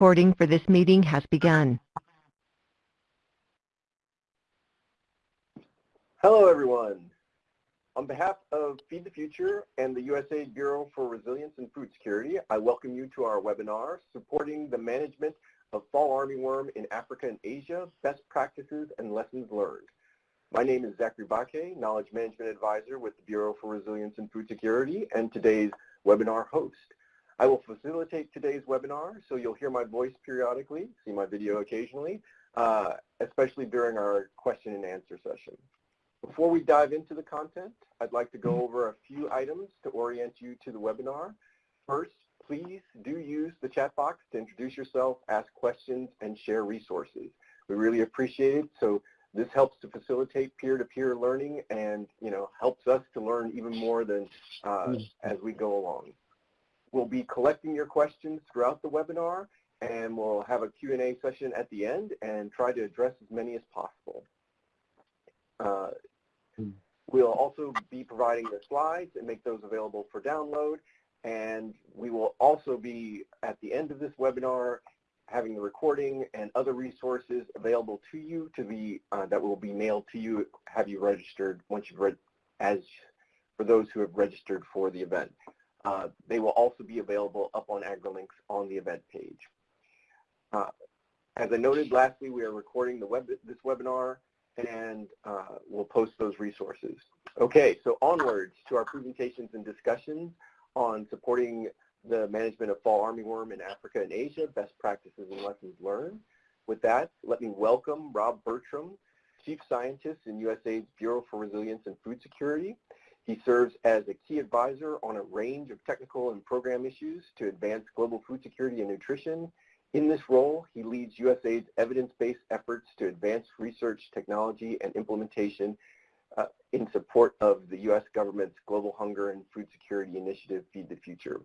Recording for this meeting has begun. Hello, everyone. On behalf of Feed the Future and the USAID Bureau for Resilience and Food Security, I welcome you to our webinar, Supporting the Management of Fall Armyworm in Africa and Asia, Best Practices and Lessons Learned. My name is Zachary Baque, Knowledge Management Advisor with the Bureau for Resilience and Food Security and today's webinar host. I will facilitate today's webinar, so you'll hear my voice periodically, see my video occasionally, uh, especially during our question and answer session. Before we dive into the content, I'd like to go over a few items to orient you to the webinar. First, please do use the chat box to introduce yourself, ask questions, and share resources. We really appreciate it. So this helps to facilitate peer-to-peer -peer learning and you know helps us to learn even more than uh, as we go along. We'll be collecting your questions throughout the webinar and we'll have a Q&A session at the end and try to address as many as possible. Uh, we'll also be providing the slides and make those available for download and we will also be at the end of this webinar having the recording and other resources available to you to be uh, that will be mailed to you have you registered once you've read as for those who have registered for the event. Uh, they will also be available up on AgriLinks on the event page. Uh, as I noted, lastly, we are recording the web, this webinar and uh, we'll post those resources. Okay, so onwards to our presentations and discussions on supporting the management of fall armyworm in Africa and Asia, best practices and lessons learned. With that, let me welcome Rob Bertram, Chief Scientist in USAID's Bureau for Resilience and Food Security. He serves as a key advisor on a range of technical and program issues to advance global food security and nutrition. In this role, he leads USAID's evidence-based efforts to advance research, technology, and implementation uh, in support of the U.S. government's Global Hunger and Food Security Initiative, Feed the Future.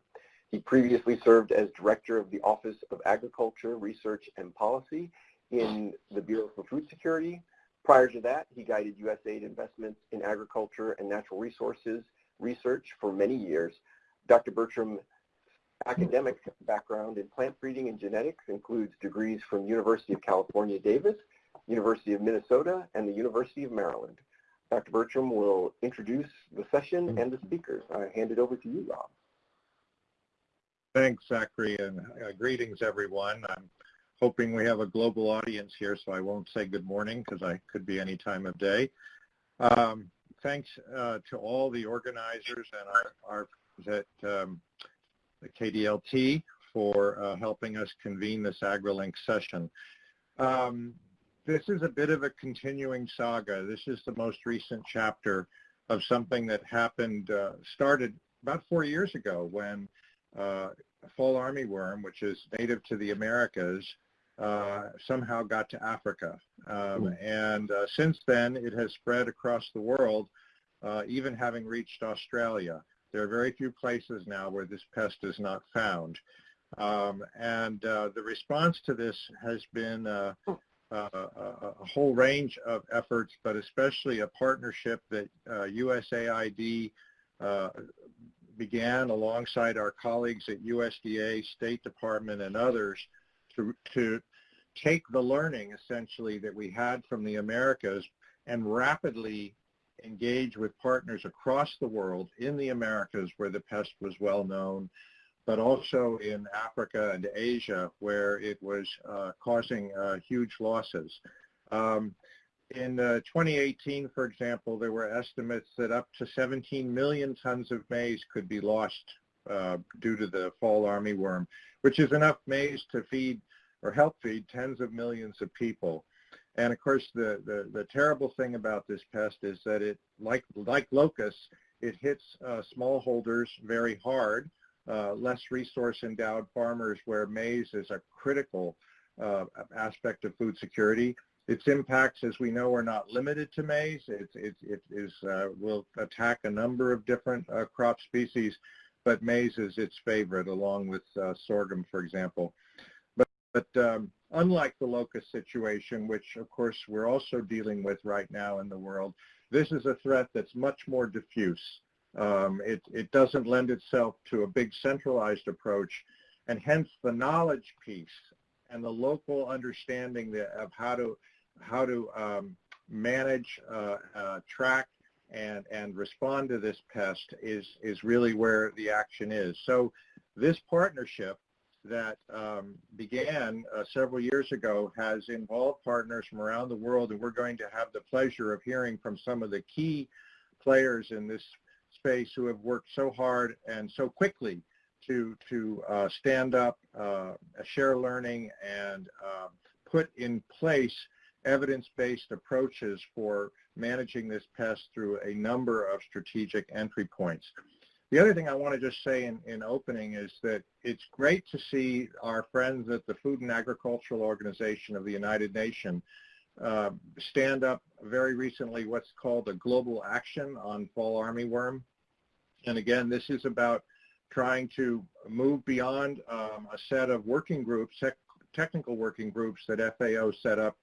He previously served as Director of the Office of Agriculture, Research, and Policy in the Bureau for Food Security, Prior to that, he guided USAID investments in agriculture and natural resources research for many years. Dr. Bertram's academic background in plant breeding and genetics includes degrees from University of California, Davis, University of Minnesota, and the University of Maryland. Dr. Bertram will introduce the session and the speakers. I hand it over to you, Rob. Thanks, Zachary, and uh, greetings, everyone. I'm hoping we have a global audience here, so I won't say good morning because I could be any time of day. Um, thanks uh, to all the organizers and our, our at um, the KDLT for uh, helping us convene this AgriLink session. Um, this is a bit of a continuing saga. This is the most recent chapter of something that happened, uh, started about four years ago when uh, fall armyworm, which is native to the Americas, uh, somehow got to Africa. Um, and uh, since then, it has spread across the world, uh, even having reached Australia. There are very few places now where this pest is not found. Um, and uh, the response to this has been uh, a, a, whole range of efforts, but especially a partnership that USAID began alongside our colleagues at USDA, State Department, and others to, to take the learning essentially that we had from the Americas and rapidly engage with partners across the world in the Americas where the pest was well known, but also in Africa and Asia where it was uh, causing uh, huge losses. Um, in uh, 2018, for example, there were estimates that up to 17 million tons of maize could be lost uh, due to the fall armyworm, which is enough maize to feed or help feed tens of millions of people. And of course, the, the, the terrible thing about this pest is that it, like, like locusts, it hits uh, smallholders very hard, uh, less resource endowed farmers where maize is a critical uh, aspect of food security. Its impacts, as we know, are not limited to maize. It, it, it is, uh, will attack a number of different uh, crop species, but maize is its favorite, along with uh, sorghum, for example. But um, unlike the locust situation, which of course we're also dealing with right now in the world, this is a threat that's much more diffuse. Um, it, it doesn't lend itself to a big centralized approach, and hence the knowledge piece and the local understanding of how to how to um, manage, uh, uh, track, and and respond to this pest is is really where the action is. So this partnership that um, began uh, several years ago has involved partners from around the world, and we're going to have the pleasure of hearing from some of the key players in this space who have worked so hard and so quickly to to uh, stand up, uh, share learning, and uh, put in place evidence-based approaches for managing this pest through a number of strategic entry points. The other thing I want to just say in, in opening is that it's great to see our friends at the Food and Agricultural Organization of the United Nations uh, stand up very recently what's called a global action on fall armyworm. And again, this is about trying to move beyond um, a set of working groups, technical working groups that FAO set up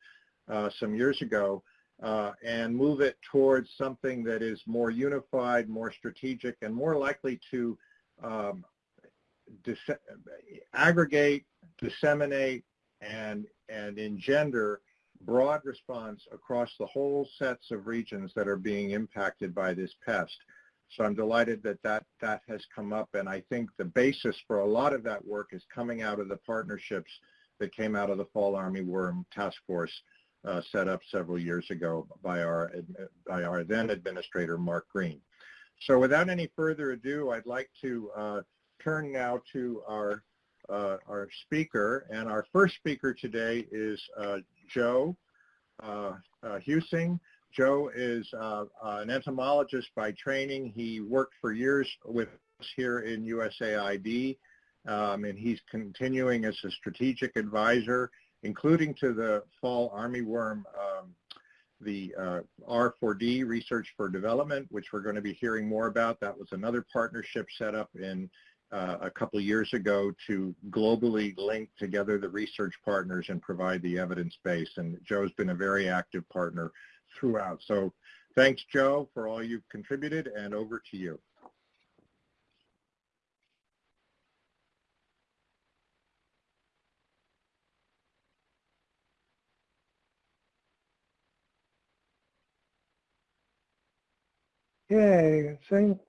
uh, some years ago and move it towards something that is more unified, more strategic, and more likely to um, dis aggregate, disseminate, and, and engender broad response across the whole sets of regions that are being impacted by this pest. So I'm delighted that, that that has come up, and I think the basis for a lot of that work is coming out of the partnerships that came out of the Fall Armyworm Task Force uh, set up several years ago by our, by our then administrator, Mark Green. So without any further ado, I'd like to uh, turn now to our, uh, our speaker. And our first speaker today is uh, Joe uh, uh, Huesing. Joe is an entomologist by training. He worked for years with us here in USAID, um, and he's continuing as a strategic advisor including to the fall armyworm, um, the uh, R4D, Research for Development, which we're going to be hearing more about. That was another partnership set up in uh, a couple years ago to globally link together the research partners and provide the evidence base. And Joe's been a very active partner throughout. So thanks, Joe, for all you've contributed, and over to you. Okay, same.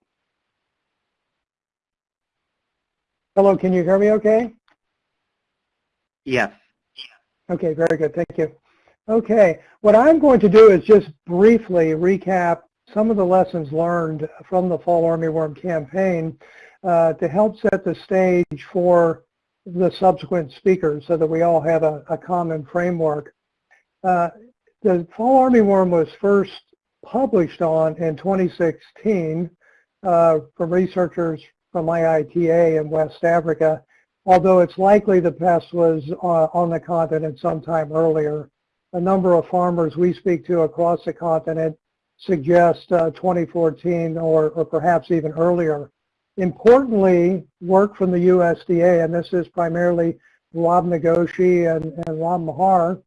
Hello, can you hear me okay? Yes. Okay, very good, thank you. Okay, what I'm going to do is just briefly recap some of the lessons learned from the Fall Armyworm campaign uh, to help set the stage for the subsequent speakers so that we all have a, a common framework. Uh, the Fall Armyworm was first published on in 2016 uh, from researchers from IITA in West Africa, although it's likely the pest was uh, on the continent sometime earlier. A number of farmers we speak to across the continent suggest uh, 2014 or, or perhaps even earlier. Importantly, work from the USDA, and this is primarily Rod Nagoshi and, and Meagher,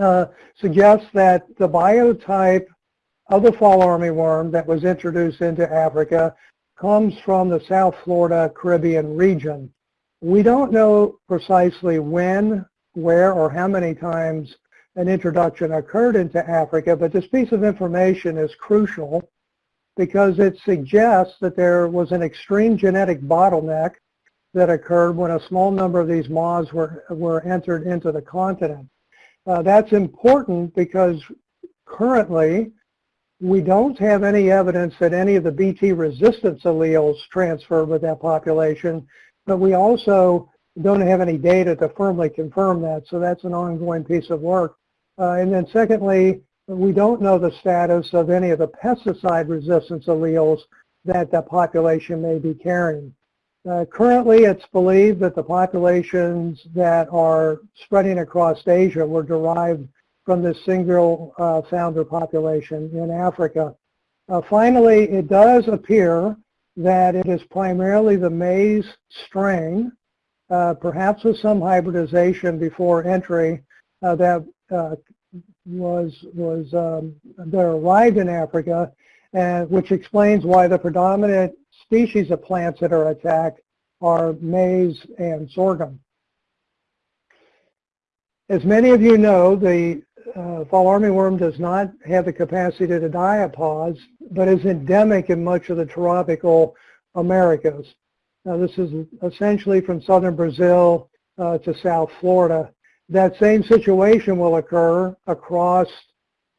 uh, suggests that the biotype of the fall armyworm that was introduced into Africa comes from the South Florida Caribbean region. We don't know precisely when, where, or how many times an introduction occurred into Africa, but this piece of information is crucial because it suggests that there was an extreme genetic bottleneck that occurred when a small number of these moths were, were entered into the continent. Uh, that's important because currently we don't have any evidence that any of the Bt resistance alleles transfer with that population, but we also don't have any data to firmly confirm that, so that's an ongoing piece of work. Uh, and then secondly, we don't know the status of any of the pesticide resistance alleles that the population may be carrying. Uh, currently, it's believed that the populations that are spreading across Asia were derived from this single uh, founder population in Africa. Uh, finally, it does appear that it is primarily the maize strain, uh, perhaps with some hybridization before entry, uh, that uh, was was um, that arrived in Africa, and which explains why the predominant species of plants that are attacked are maize and sorghum. As many of you know, the uh, fall armyworm does not have the capacity to diapause, but is endemic in much of the tropical Americas. Now, this is essentially from southern Brazil uh, to South Florida. That same situation will occur across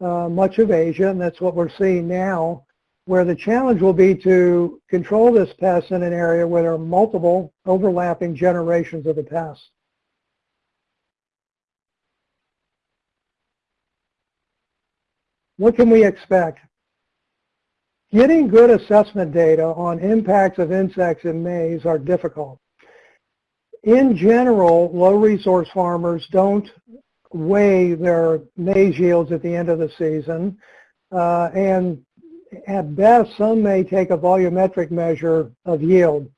uh, much of Asia, and that's what we're seeing now, where the challenge will be to control this pest in an area where there are multiple overlapping generations of the pest. What can we expect? Getting good assessment data on impacts of insects in maize are difficult. In general, low resource farmers don't weigh their maize yields at the end of the season. Uh, and at best, some may take a volumetric measure of yield.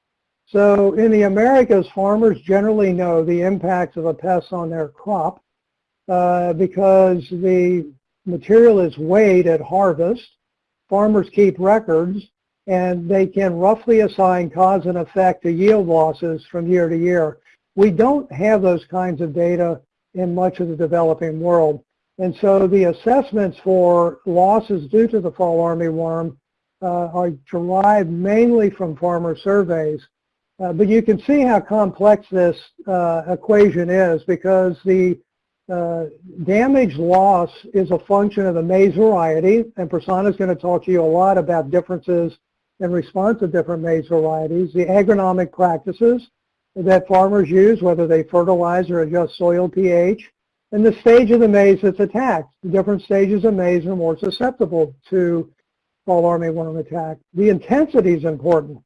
So in the Americas, farmers generally know the impacts of a pest on their crop uh, because the material is weighed at harvest farmers keep records and they can roughly assign cause and effect to yield losses from year to year. We don't have those kinds of data in much of the developing world. And so the assessments for losses due to the fall armyworm uh, are derived mainly from farmer surveys. Uh, but you can see how complex this uh, equation is because the uh, damage loss is a function of the maize variety, and Prasanna is going to talk to you a lot about differences in response to different maize varieties, the agronomic practices that farmers use, whether they fertilize or adjust soil pH, and the stage of the maize that's attacked. The different stages of maize are more susceptible to fall armyworm attack. The intensity is important,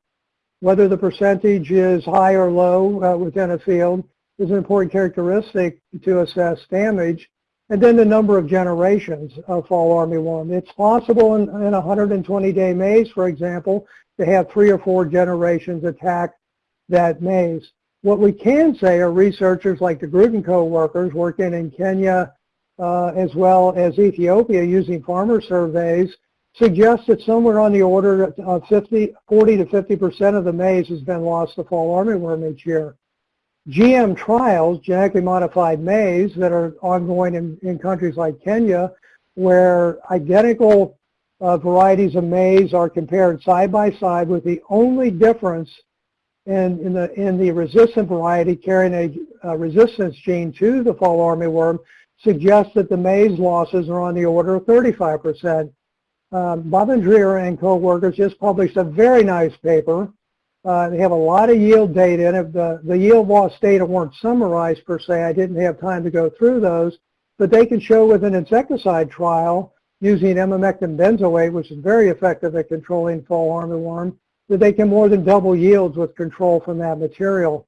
whether the percentage is high or low uh, within a field, is an important characteristic to assess damage. And then the number of generations of fall armyworm. It's possible in, in 120-day maize, for example, to have three or four generations attack that maize. What we can say are researchers like De Groote co-workers working in Kenya uh, as well as Ethiopia using farmer surveys suggest that somewhere on the order of 50, 40 to 50% of the maize has been lost to fall armyworm each year. GM trials, genetically modified maize, that are ongoing in, in countries like Kenya, where identical uh, varieties of maize are compared side by side with the only difference in, in, the, in the resistant variety carrying a, a resistance gene to the fall armyworm suggests that the maize losses are on the order of 35%. Um, Babendreier and co-workers just published a very nice paper uh, they have a lot of yield data, and if the, the yield loss data weren't summarized per se, I didn't have time to go through those, but they can show with an insecticide trial using emamectin benzoate, which is very effective at controlling fall armyworm, that they can more than double yields with control from that material.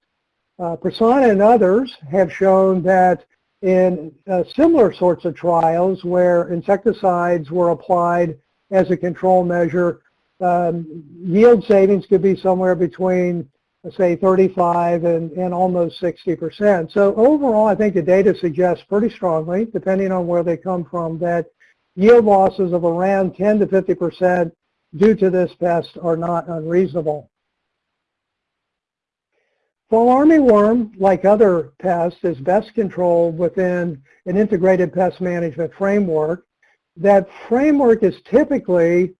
Uh, Prasanna and others have shown that in uh, similar sorts of trials where insecticides were applied as a control measure, um, yield savings could be somewhere between, say, 35 and, and almost 60%. So overall, I think the data suggests pretty strongly, depending on where they come from, that yield losses of around 10 to 50% due to this pest are not unreasonable. Fall armyworm, like other pests, is best controlled within an integrated pest management framework. That framework is typically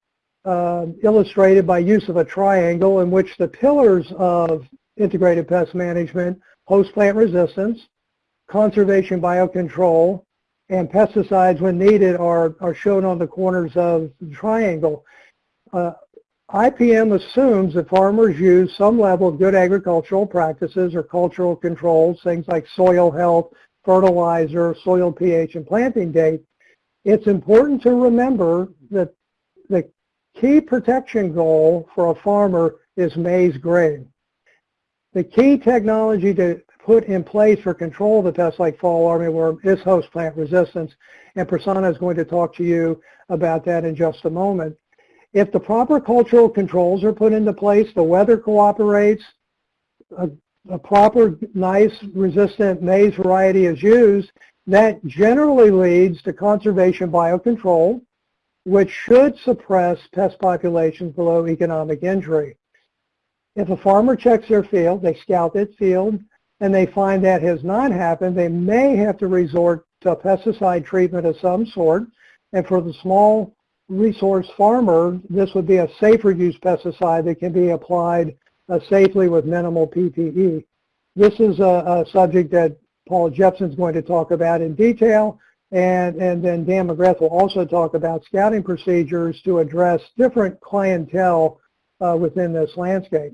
illustrated by use of a triangle in which the pillars of integrated pest management, host plant resistance, conservation biocontrol, and pesticides when needed are, are shown on the corners of the triangle. Uh, IPM assumes that farmers use some level of good agricultural practices or cultural controls, things like soil health, fertilizer, soil pH, and planting date. It's important to remember that key protection goal for a farmer is maize grain. The key technology to put in place for control of the pests like fall armyworm is host plant resistance, and Prasanna is going to talk to you about that in just a moment. If the proper cultural controls are put into place, the weather cooperates, a, a proper, nice, resistant maize variety is used, that generally leads to conservation biocontrol, which should suppress pest populations below economic injury. If a farmer checks their field, they scout that field, and they find that has not happened, they may have to resort to pesticide treatment of some sort. And for the small resource farmer, this would be a safer use pesticide that can be applied uh, safely with minimal PPE. This is a, a subject that Paul Jepson is going to talk about in detail. And, and then Dan McGrath will also talk about scouting procedures to address different clientele uh, within this landscape.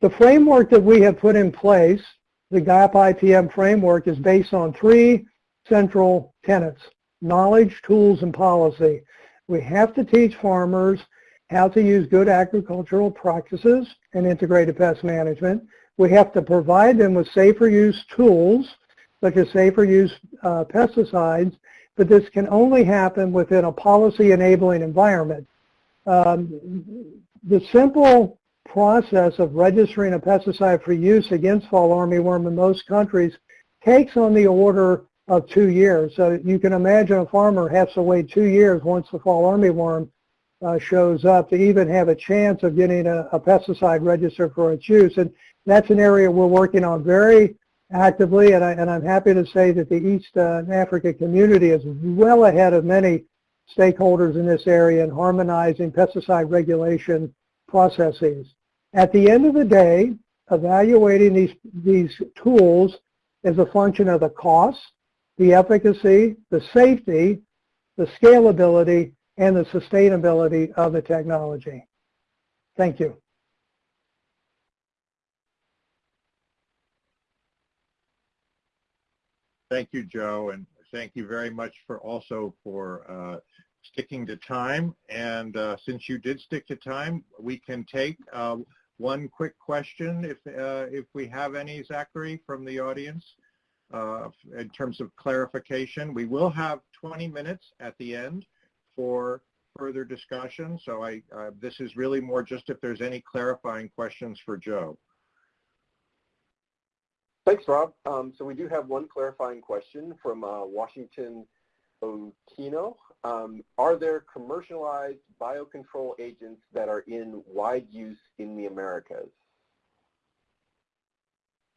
The framework that we have put in place, the GAP IPM framework, is based on three central tenets, knowledge, tools, and policy. We have to teach farmers how to use good agricultural practices and integrated pest management. We have to provide them with safer use tools, such as safer use uh, pesticides, but this can only happen within a policy enabling environment. Um, the simple process of registering a pesticide for use against fall armyworm in most countries takes on the order of two years. So you can imagine a farmer has to wait two years once the fall armyworm uh, shows up to even have a chance of getting a, a, pesticide registered for its use. And that's an area we're working on very actively, and, I, and I'm happy to say that the East uh, Africa community is well ahead of many stakeholders in this area in harmonizing pesticide regulation processes. At the end of the day, evaluating these, these tools is a function of the cost, the efficacy, the safety, the scalability, and the sustainability of the technology. Thank you. Thank you, Joe, and thank you very much for also for uh, sticking to time. And uh, since you did stick to time, we can take uh, one quick question, if if we have any, Zachary, from the audience, uh, in terms of clarification. We will have 20 minutes at the end for further discussion. So I, uh, this is really more just if there's any clarifying questions for Joe. Thanks, Rob. Um, so we do have one clarifying question from uh, Washington Okino. Um, are there commercialized biocontrol agents that are in wide use in the Americas?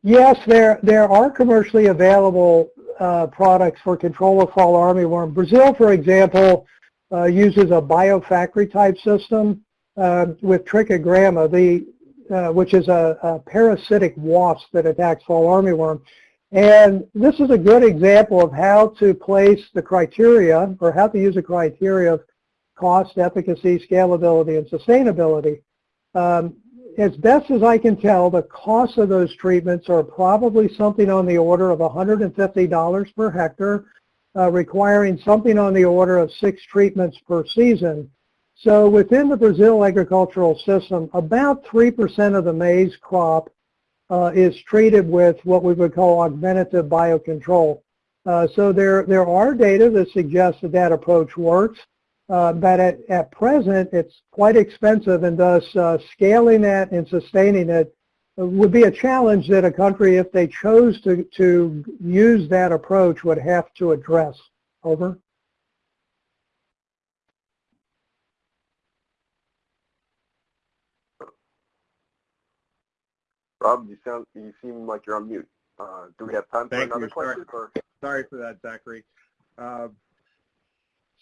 Yes, there there are commercially available uh, products for control of fall armyworm. Brazil, for example, uh, uses a biofactory type system uh, with trichogramma, the, uh, which is a, a, parasitic wasp that attacks fall armyworm. And this is a good example of how to place the criteria or how to use a criteria of cost, efficacy, scalability, and sustainability. Um, as best as I can tell, the cost of those treatments are probably something on the order of $150 per hectare uh, requiring something on the order of six treatments per season. So within the Brazil agricultural system, about 3% of the maize crop uh, is treated with what we would call augmentative biocontrol. Uh, so there, there are data that suggests that that approach works, uh, but at, at present it's quite expensive and thus uh, scaling that and sustaining it would be a challenge that a country, if they chose to, to use that approach, would have to address. Over. Rob, you sound you seem like you're on mute. Uh, do we have time for Thank another you. question? Sorry. Sorry for that, Zachary. Uh,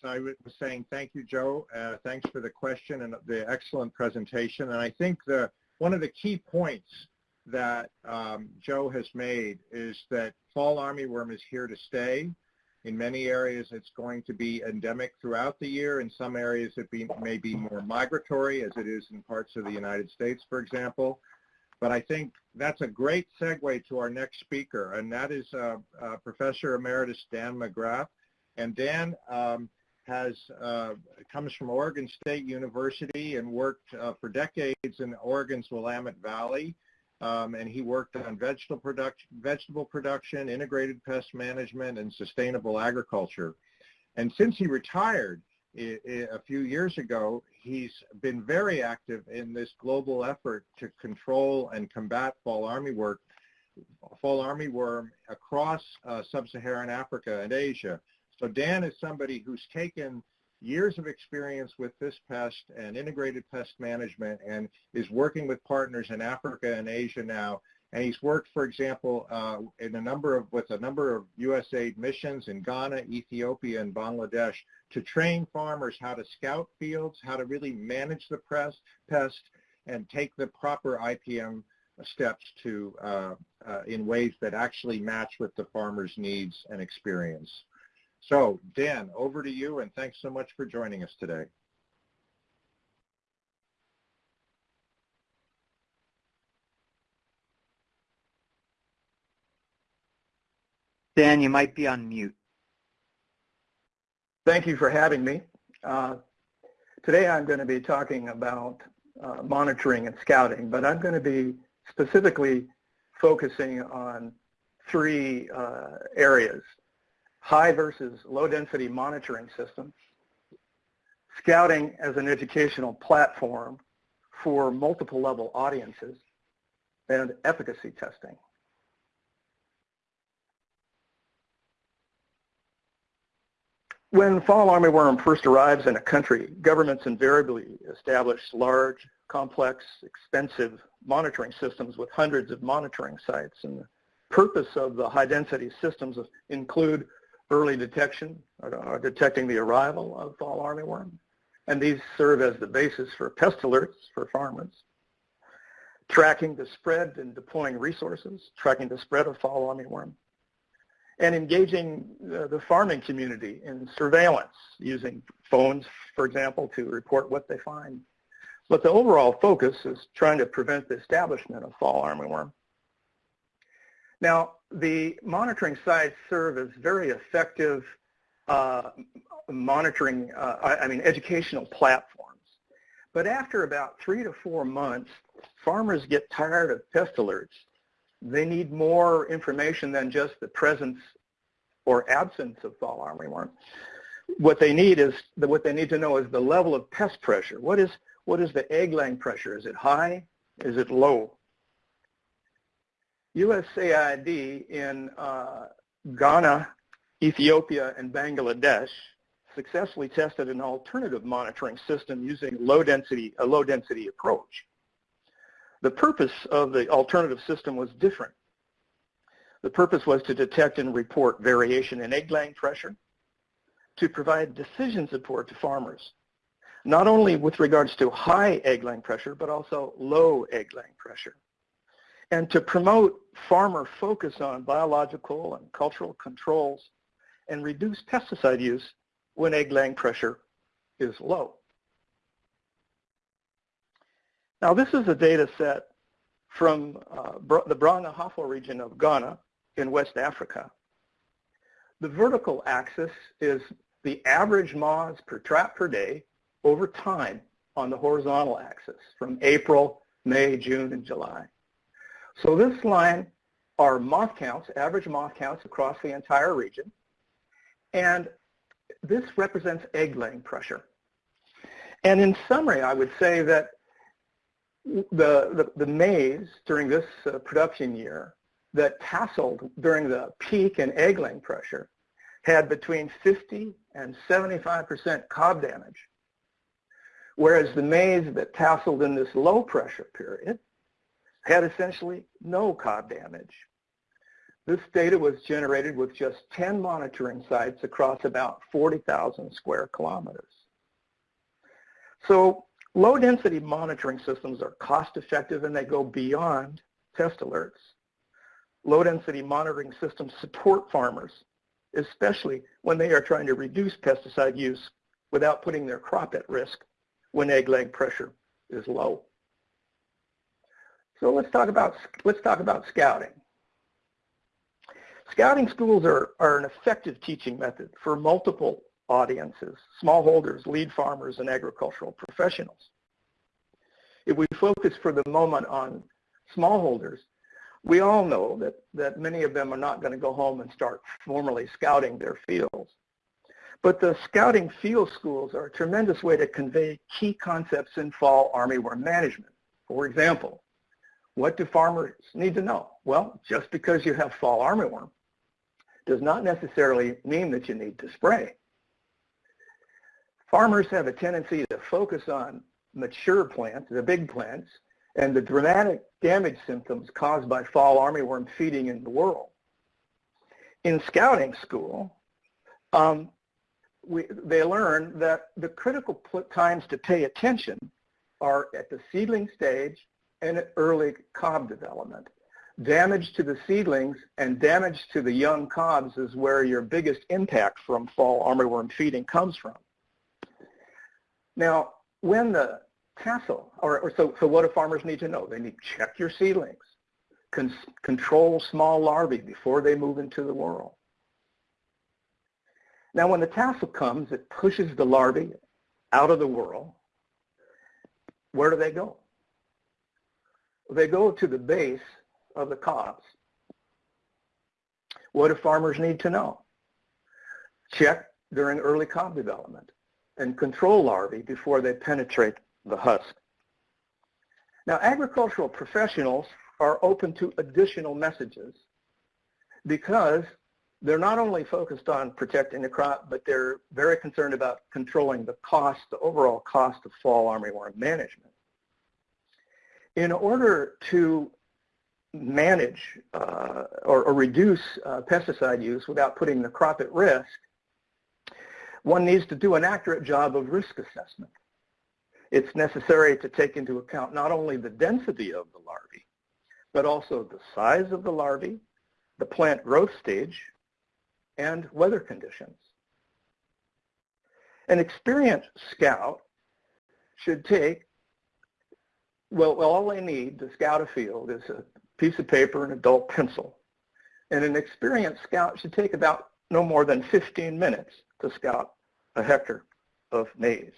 so I was saying thank you, Joe. Uh, thanks for the question and the excellent presentation. And I think the one of the key points that um, Joe has made is that fall armyworm is here to stay. In many areas, it's going to be endemic throughout the year. In some areas, it be, may be more migratory, as it is in parts of the United States, for example. But I think that's a great segue to our next speaker, and that is uh, uh, Professor Emeritus Dan McGrath. And Dan um, has uh, comes from Oregon State University and worked uh, for decades in Oregon's Willamette Valley. Um, and he worked on vegetable production, vegetable production, integrated pest management, and sustainable agriculture. And since he retired a few years ago, he's been very active in this global effort to control and combat fall armyworm, fall armyworm across uh, sub-Saharan Africa and Asia. So Dan is somebody who's taken years of experience with this pest and integrated pest management and is working with partners in Africa and Asia now. And he's worked, for example, uh, in a number of with a number of USAID missions in Ghana, Ethiopia, and Bangladesh to train farmers how to scout fields, how to really manage the pest, pest and take the proper IPM steps to uh, uh, in ways that actually match with the farmer's needs and experience. So Dan, over to you and thanks so much for joining us today. Dan, you might be on mute. Thank you for having me. Uh, today I'm going to be talking about uh, monitoring and scouting, but I'm going to be specifically focusing on three uh, areas, high versus low density monitoring systems, scouting as an educational platform for multiple level audiences, and efficacy testing. When fall armyworm first arrives in a country, governments invariably establish large, complex, expensive monitoring systems with hundreds of monitoring sites. And the purpose of the high-density systems include early detection, or detecting the arrival of fall armyworm. And these serve as the basis for pest alerts for farmers. Tracking the spread and deploying resources, tracking the spread of fall armyworm and engaging the farming community in surveillance using phones, for example, to report what they find. But the overall focus is trying to prevent the establishment of fall armyworm. Now, the monitoring sites serve as very effective uh, monitoring, uh, I, I mean, educational platforms. But after about three to four months, farmers get tired of pest alerts they need more information than just the presence or absence of fall armyworm. What they need is the, what they need to know is the level of pest pressure. What is what is the egg laying pressure? Is it high? Is it low? USAID in uh, Ghana, Ethiopia, and Bangladesh successfully tested an alternative monitoring system using low density, a low density approach. The purpose of the alternative system was different. The purpose was to detect and report variation in egg laying pressure, to provide decision support to farmers, not only with regards to high egg laying pressure, but also low egg laying pressure, and to promote farmer focus on biological and cultural controls and reduce pesticide use when egg laying pressure is low. Now this is a data set from uh, the Brong-Ahafo region of Ghana in West Africa. The vertical axis is the average moths per trap per day over time on the horizontal axis from April, May, June, and July. So this line are moth counts, average moth counts across the entire region. And this represents egg laying pressure. And in summary, I would say that the, the, the maize during this uh, production year that tasseled during the peak in egg laying pressure had between 50 and 75% cob damage, whereas the maize that tasseled in this low pressure period had essentially no cob damage. This data was generated with just 10 monitoring sites across about 40,000 square kilometers. So Low density monitoring systems are cost effective and they go beyond pest alerts. Low density monitoring systems support farmers, especially when they are trying to reduce pesticide use without putting their crop at risk when egg leg pressure is low. So let's talk about, let's talk about scouting. Scouting schools are, are an effective teaching method for multiple audiences, smallholders, lead farmers, and agricultural professionals. If we focus for the moment on smallholders, we all know that, that many of them are not going to go home and start formally scouting their fields. But the scouting field schools are a tremendous way to convey key concepts in fall armyworm management. For example, what do farmers need to know? Well, just because you have fall armyworm does not necessarily mean that you need to spray farmers have a tendency to focus on mature plants, the big plants, and the dramatic damage symptoms caused by fall armyworm feeding in the whorl. In scouting school, um, we, they learn that the critical times to pay attention are at the seedling stage and at early cob development. Damage to the seedlings and damage to the young cobs is where your biggest impact from fall armyworm feeding comes from. Now, when the tassel, or, or so, so what do farmers need to know? They need to check your seedlings, con control small larvae before they move into the whorl. Now, when the tassel comes, it pushes the larvae out of the whorl. Where do they go? They go to the base of the cobs. What do farmers need to know? Check during early cob development and control larvae before they penetrate the husk. Now, agricultural professionals are open to additional messages because they're not only focused on protecting the crop, but they're very concerned about controlling the cost, the overall cost of fall armyworm management. In order to manage uh, or, or, reduce uh, pesticide use without putting the crop at risk, one needs to do an accurate job of risk assessment. It's necessary to take into account not only the density of the larvae, but also the size of the larvae, the plant growth stage, and weather conditions. An experienced scout should take, well, all they need to scout a field is a piece of paper and a dull pencil. And an experienced scout should take about no more than 15 minutes to scout a hectare of maize.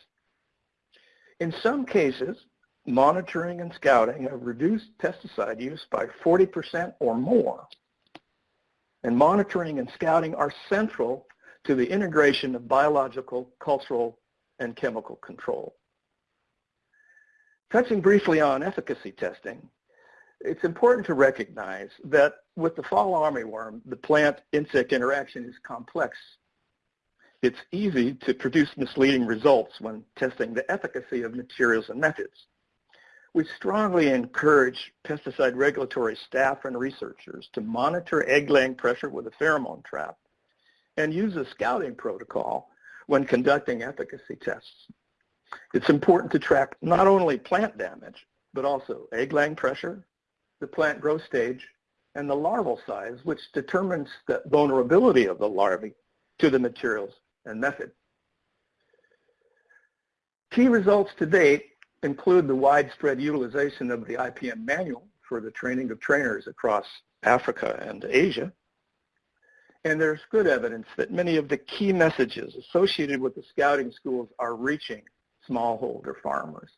In some cases, monitoring and scouting have reduced pesticide use by 40% or more and monitoring and scouting are central to the integration of biological, cultural, and chemical control. Touching briefly on efficacy testing, it's important to recognize that with the fall armyworm, the plant-insect interaction is complex. It's easy to produce misleading results when testing the efficacy of materials and methods we strongly encourage pesticide regulatory staff and researchers to monitor egg-laying pressure with a pheromone trap and use a scouting protocol when conducting efficacy tests. It's important to track not only plant damage, but also egg-laying pressure, the plant growth stage, and the larval size, which determines the vulnerability of the larvae to the materials and method. Key results to date include the widespread utilization of the IPM manual for the training of trainers across Africa and Asia. And there's good evidence that many of the key messages associated with the scouting schools are reaching smallholder farmers.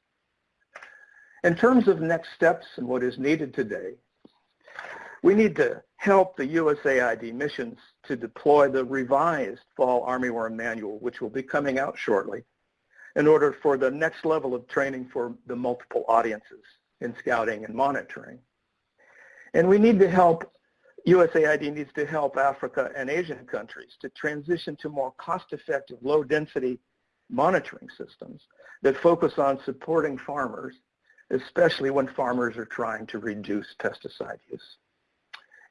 In terms of next steps and what is needed today, we need to help the USAID missions to deploy the revised Fall Armyworm Manual, which will be coming out shortly, in order for the next level of training for the multiple audiences in scouting and monitoring. And we need to help, USAID needs to help Africa and Asian countries to transition to more cost-effective, low-density monitoring systems that focus on supporting farmers, especially when farmers are trying to reduce pesticide use.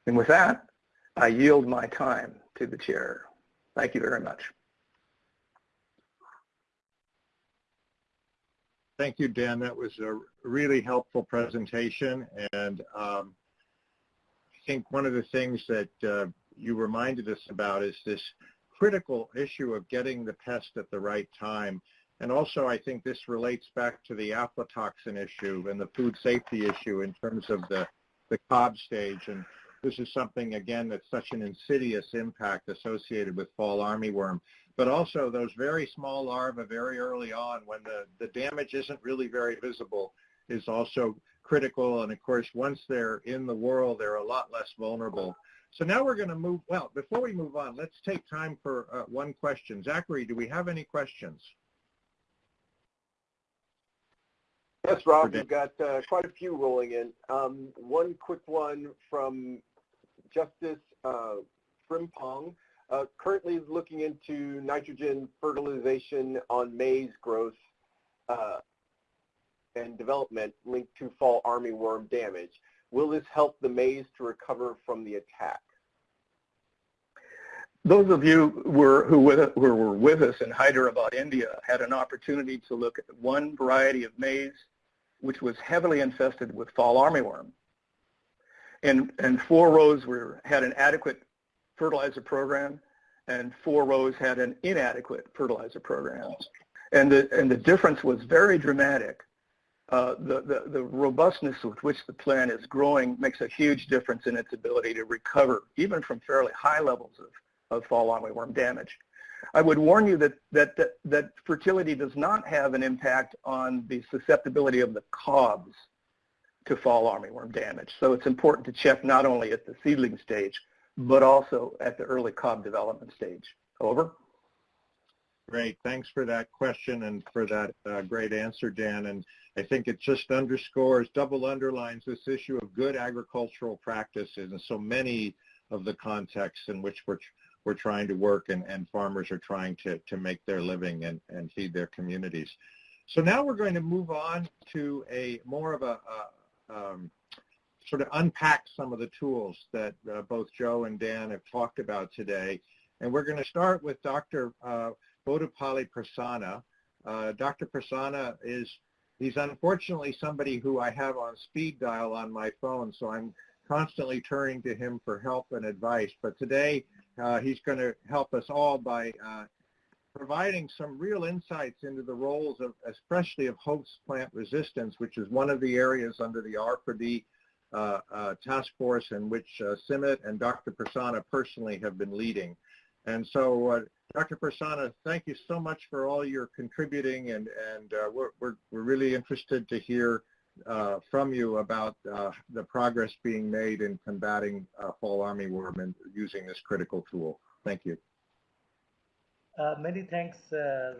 And with that, I yield my time to the chair. Thank you very much. Thank you, Dan. That was a really helpful presentation. And um, I think one of the things that uh, you reminded us about is this critical issue of getting the pest at the right time. And also, I think this relates back to the aflatoxin issue and the food safety issue in terms of the, the cob stage. And this is something, again, that's such an insidious impact associated with fall armyworm but also those very small larvae very early on when the, the damage isn't really very visible is also critical. And of course, once they're in the whorl, they're a lot less vulnerable. So now we're going to move, well, before we move on, let's take time for uh, one question. Zachary, do we have any questions? Yes, Rob, we've got uh, quite a few rolling in. Um, one quick one from Justice uh, Frimpong. uh, currently looking into nitrogen fertilization on maize growth uh, and development linked to fall armyworm damage. Will this help the maize to recover from the attack? Those of you who, who were with us in Hyderabad, India, had an opportunity to look at one variety of maize which was heavily infested with fall armyworm. And, and four rows were, had an adequate fertilizer program, and four rows had an inadequate fertilizer program. And the, and the difference was very dramatic. Uh, the, the, the robustness with which the plant is growing makes a huge difference in its ability to recover, even from fairly high levels of, of fall armyworm damage. I would warn you that, that, that, that fertility does not have an impact on the susceptibility of the cobs to fall armyworm damage. So it's important to check not only at the seedling stage, but also at the early cob development stage. Over. Great. Thanks for that question and for that uh, great answer, Dan. And I think it just underscores, double underlines this issue of good agricultural practices and so many of the contexts in which we're, we're trying to work and, and farmers are trying to, to make their living and, and feed their communities. So now we're going to move on to a more of a, a um, sort of unpack some of the tools that uh, both Joe and Dan have talked about today. And we're going to start with Dr. Uh, Bodupalli Prasanna. Uh, Dr. Prasanna is, he's unfortunately somebody who I have on speed dial on my phone, so I'm constantly turning to him for help and advice. But today, uh, he's going to help us all by uh, providing some real insights into the roles of, especially of host plant resistance, which is one of the areas under the R4D uh, uh, task force in which uh, and Dr. Prasanna personally have been leading. And so, uh, Dr. Prasanna, thank you so much for all your contributing, and, and uh, we're, we're, we're really interested to hear uh, from you about the progress being made in combating fall armyworm and using this critical tool. Thank you. Many thanks,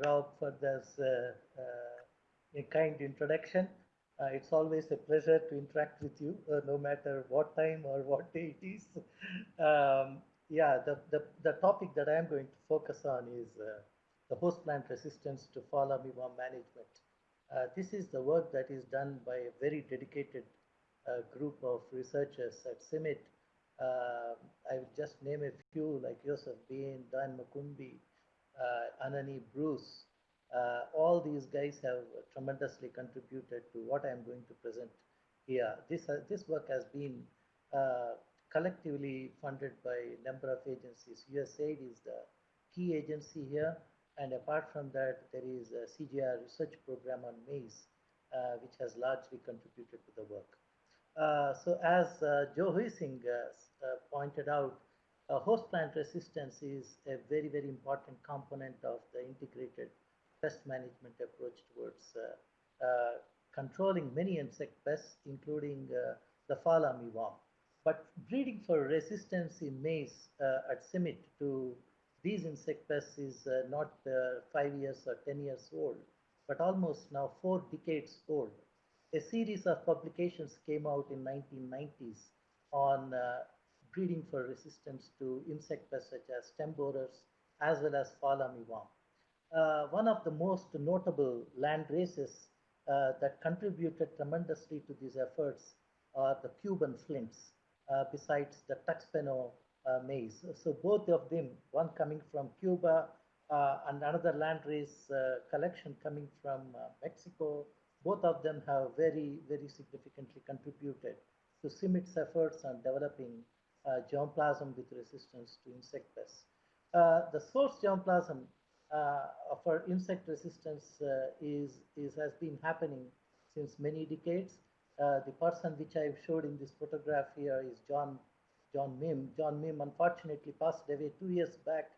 Rob, for this kind introduction. Uh, it's always a pleasure to interact with you, uh, no matter what time or what day it is. Um, yeah, the, the, the topic that I am going to focus on is uh, the host plant resistance to fall armyworm management. Uh, this is the work that is done by a very dedicated uh, group of researchers at CIMMYT. Um, I will just name a few like Joseph Bain, Dan Makumbi, uh, Anani Bruce, uh, all these guys have tremendously contributed to what I'm going to present here. This, uh, this work has been uh, collectively funded by a number of agencies. USAID is the key agency here. And apart from that, there is a CGIAR research program on maize, uh, which has largely contributed to the work. Uh, so as uh, Joe Huesing pointed out, host plant resistance is a very, very important component of the integrated pest management approach towards uh, uh, controlling many insect pests, including uh, the fall armyworm. But breeding for resistance in maize at CIMMYT to these insect pests is not five years or 10 years old, but almost now four decades old. A series of publications came out in 1990s on uh, breeding for resistance to insect pests such as stem borers as well as fall armyworm uh, one of the most notable land races uh, that contributed tremendously to these efforts are the Cuban flints, uh, besides the Tuxpeño uh, maize. So both of them, one coming from Cuba uh, and another land race uh, collection coming from Mexico, both of them have very, very significantly contributed to CIMMYT's efforts on developing germplasm with resistance to insect pests. the source germplasm uh, for insect resistance uh, is, is has been happening since many decades. Uh, the person which I showed in this photograph here is John John Mihm. John Mihm unfortunately passed away two years back,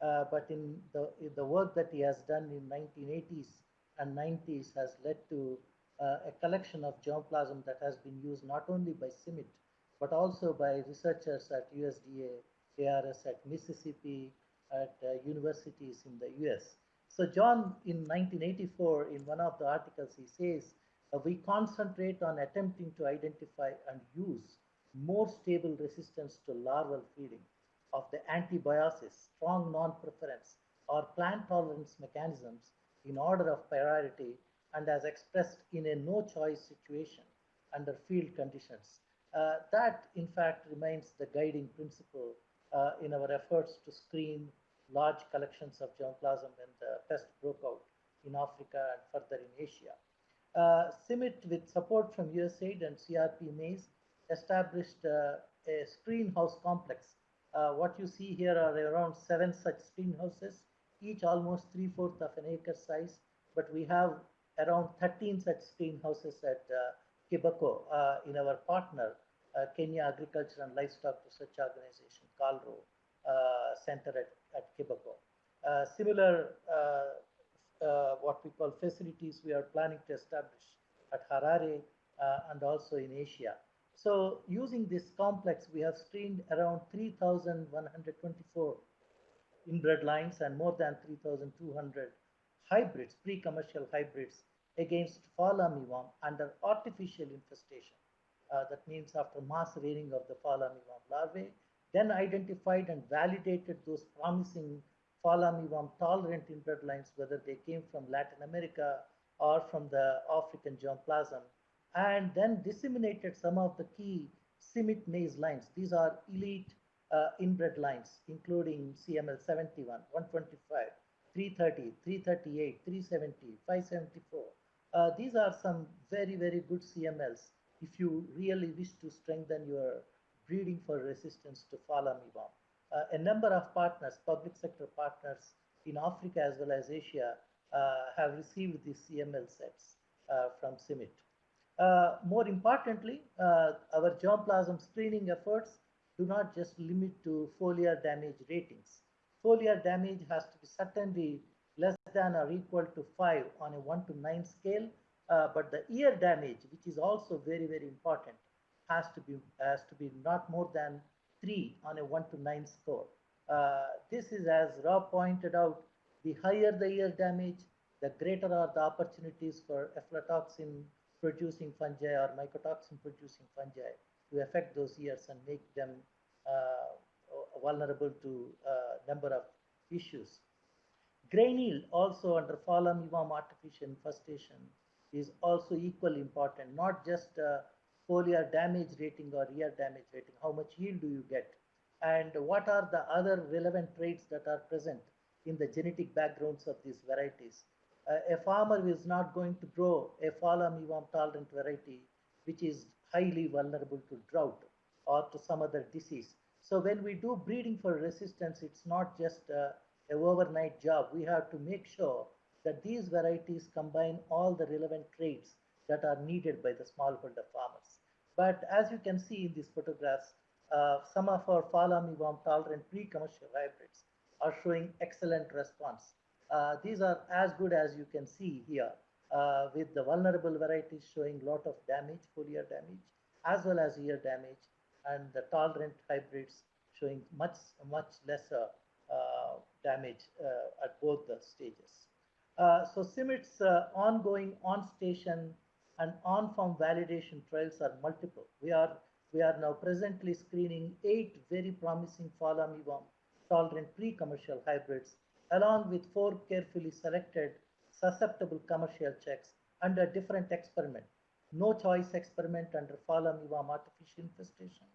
uh, but in the in the work that he has done in 1980s and 90s has led to uh, a collection of germplasm that has been used not only by CIMMYT but also by researchers at USDA, ARS at Mississippi, at uh, universities in the US. So John, in 1984, in one of the articles, he says, uh, we concentrate on attempting to identify and use more stable resistance to larval feeding. of the antibiosis, strong non-preference, or plant tolerance mechanisms in order of priority and as expressed in a no-choice situation under field conditions. Uh, that, in fact, remains the guiding principle uh, in our efforts to screen large collections of germplasm when the pest broke out in Africa and further in Asia. Uh, CIMMYT, with support from USAID and CRP Maize, established uh, a screen house complex. Uh, what you see here are around seven such screen houses, each almost three-fourths of an acre size, but we have around 13 such screen houses at uh, uh, in our partner, uh, Kenya Agriculture and Livestock Research Organization, KALRO, uh, Center at, at Kiboko. Uh, similar uh, what we call facilities we are planning to establish at Harare and also in Asia. So using this complex, we have screened around 3,124 inbred lines and more than 3,200 hybrids, pre-commercial hybrids against fall armyworm under artificial infestation. Uh, that means after mass rearing of the armyworm larvae, then identified and validated those promising armyworm tolerant inbred lines, whether they came from Latin America or from the African germplasm, and then disseminated some of the key CIMMYT maize lines. These are elite uh, inbred lines, including CML 71, 125, 330, 338, 370, 574. Uh, these are some very, very good CMLs if you really wish to strengthen your breeding for resistance to fall armyworm. Uh, a number of partners, public sector partners in Africa as well as Asia uh, have received these CML sets uh, from CIMMYT. Uh, more importantly, uh, our germplasm screening efforts do not just limit to foliar damage ratings. Foliar damage has to be certainly less than or equal to 5 on a 1 to 9 scale, uh, but the ear damage, which is also very, very important, has to be, has to be not more than 3 on a 1 to 9 score. Uh, this is, as Rob pointed out, the higher the ear damage, the greater are the opportunities for aflatoxin producing fungi or mycotoxin producing fungi to affect those ears and make them uh, vulnerable to a uh, number of issues. Grain yield also under armyworm artificial infestation is also equally important, not just uh, foliar damage rating or ear damage rating, how much yield do you get? And what are the other relevant traits that are present in the genetic backgrounds of these varieties? Uh, a farmer is not going to grow a fall armyworm tolerant variety, which is highly vulnerable to drought or to some other disease. So when we do breeding for resistance, it's not just uh, a overnight job. We have to make sure that these varieties combine all the relevant traits that are needed by the smallholder farmers. But as you can see in these photographs, uh, some of our fall armyworm tolerant pre-commercial hybrids are showing excellent response. Uh, these are as good as you can see here, uh, with the vulnerable varieties showing lot of damage, foliar damage, as well as ear damage, and the tolerant hybrids showing much, much lesser uh, damage uh, at both the stages. Uh, so CIMMYT's ongoing on-station and on-farm validation trials are multiple. We are, we are now presently screening eight very promising fall armyworm tolerant pre-commercial hybrids along with four carefully selected susceptible commercial checks under different experiment. No choice experiment under fall armyworm artificial infestation.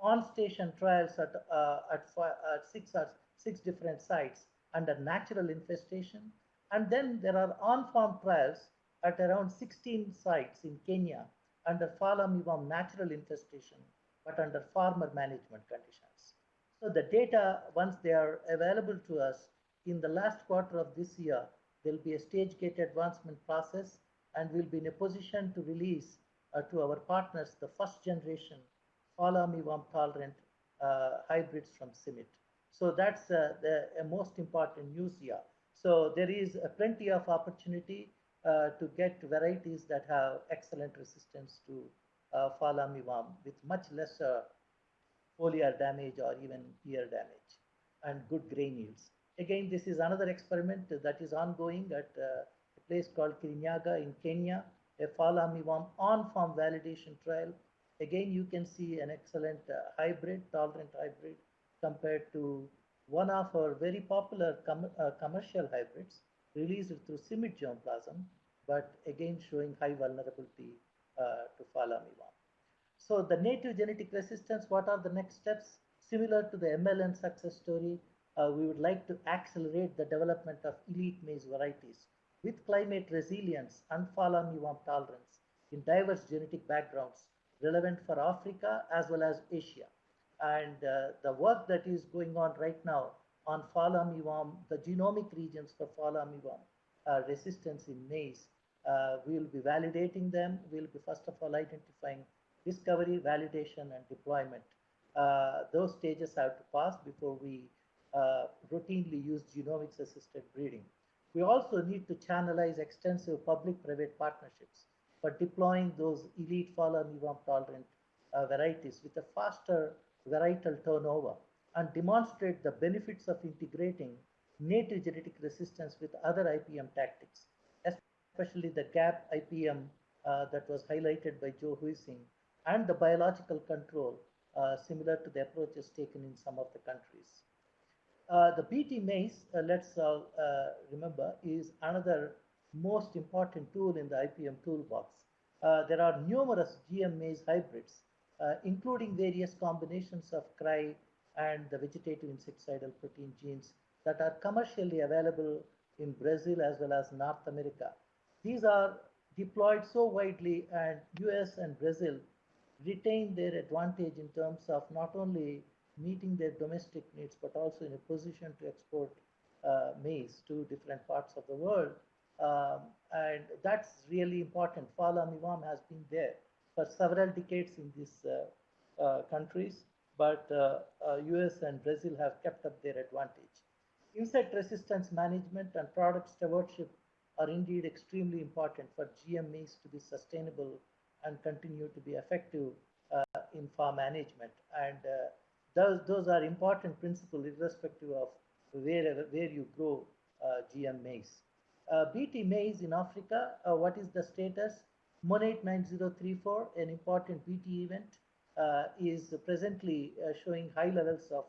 On-station trials at, uh, at, at six, uh, six different sites under natural infestation. And then there are on-farm trials at around 16 sites in Kenya under fall natural infestation, but under farmer management conditions. So the data, once they are available to us in the last quarter of this year, there'll be a stage gate advancement process and we'll be in a position to release uh, to our partners the first generation fall tolerant uh, hybrids from CIMMYT. So that's uh, the most important news here. So there is plenty of opportunity uh, to get varieties that have excellent resistance to uh, armyworm with much lesser foliar damage or even ear damage and good grain yields. Again, this is another experiment that is ongoing at uh, a place called Kirinyaga in Kenya, a fall armyworm on-farm validation trial. Again, you can see an excellent uh, hybrid, tolerant hybrid compared to one of our very popular com uh, commercial hybrids released through CIMMYT germplasm, but again showing high vulnerability uh, to armyworm. So the native genetic resistance, what are the next steps? Similar to the MLN success story, uh, we would like to accelerate the development of elite maize varieties with climate resilience and fall armyworm tolerance in diverse genetic backgrounds relevant for Africa as well as Asia. And uh, the work that is going on right now on fall armyworm, the genomic regions for fall armyworm uh, resistance in maize, uh, we will be validating them. We'll be first of all identifying discovery, validation, and deployment. Uh, those stages have to pass before we uh, routinely use genomics assisted breeding. We also need to channelize extensive public-private partnerships for deploying those elite fall armyworm tolerant uh, varieties with a faster varietal turnover and demonstrate the benefits of integrating native genetic resistance with other IPM tactics, especially the GAP IPM uh, that was highlighted by Joe Huesing and the biological control uh, similar to the approaches taken in some of the countries. Uh, the BT maize, uh, let's uh, uh, remember, is another most important tool in the IPM toolbox. there are numerous GM maize hybrids, including various combinations of CRY and the vegetative insecticidal protein genes that are commercially available in Brazil as well as North America. These are deployed so widely and US and Brazil retain their advantage in terms of not only meeting their domestic needs, but also in a position to export uh, maize to different parts of the world. Um, and that's really important. Armyworm has been there for several decades in these uh, uh, countries, but US uh, uh, and Brazil have kept up their advantage. Insect resistance management and product stewardship are indeed extremely important for GM maize to be sustainable and continue to be effective uh, in farm management. And those, those are important principles irrespective of where, where you grow uh, GM maize. Uh, BT maize in Africa, uh, what is the status? MON 89034, an important BT event, uh, is presently uh, showing high levels of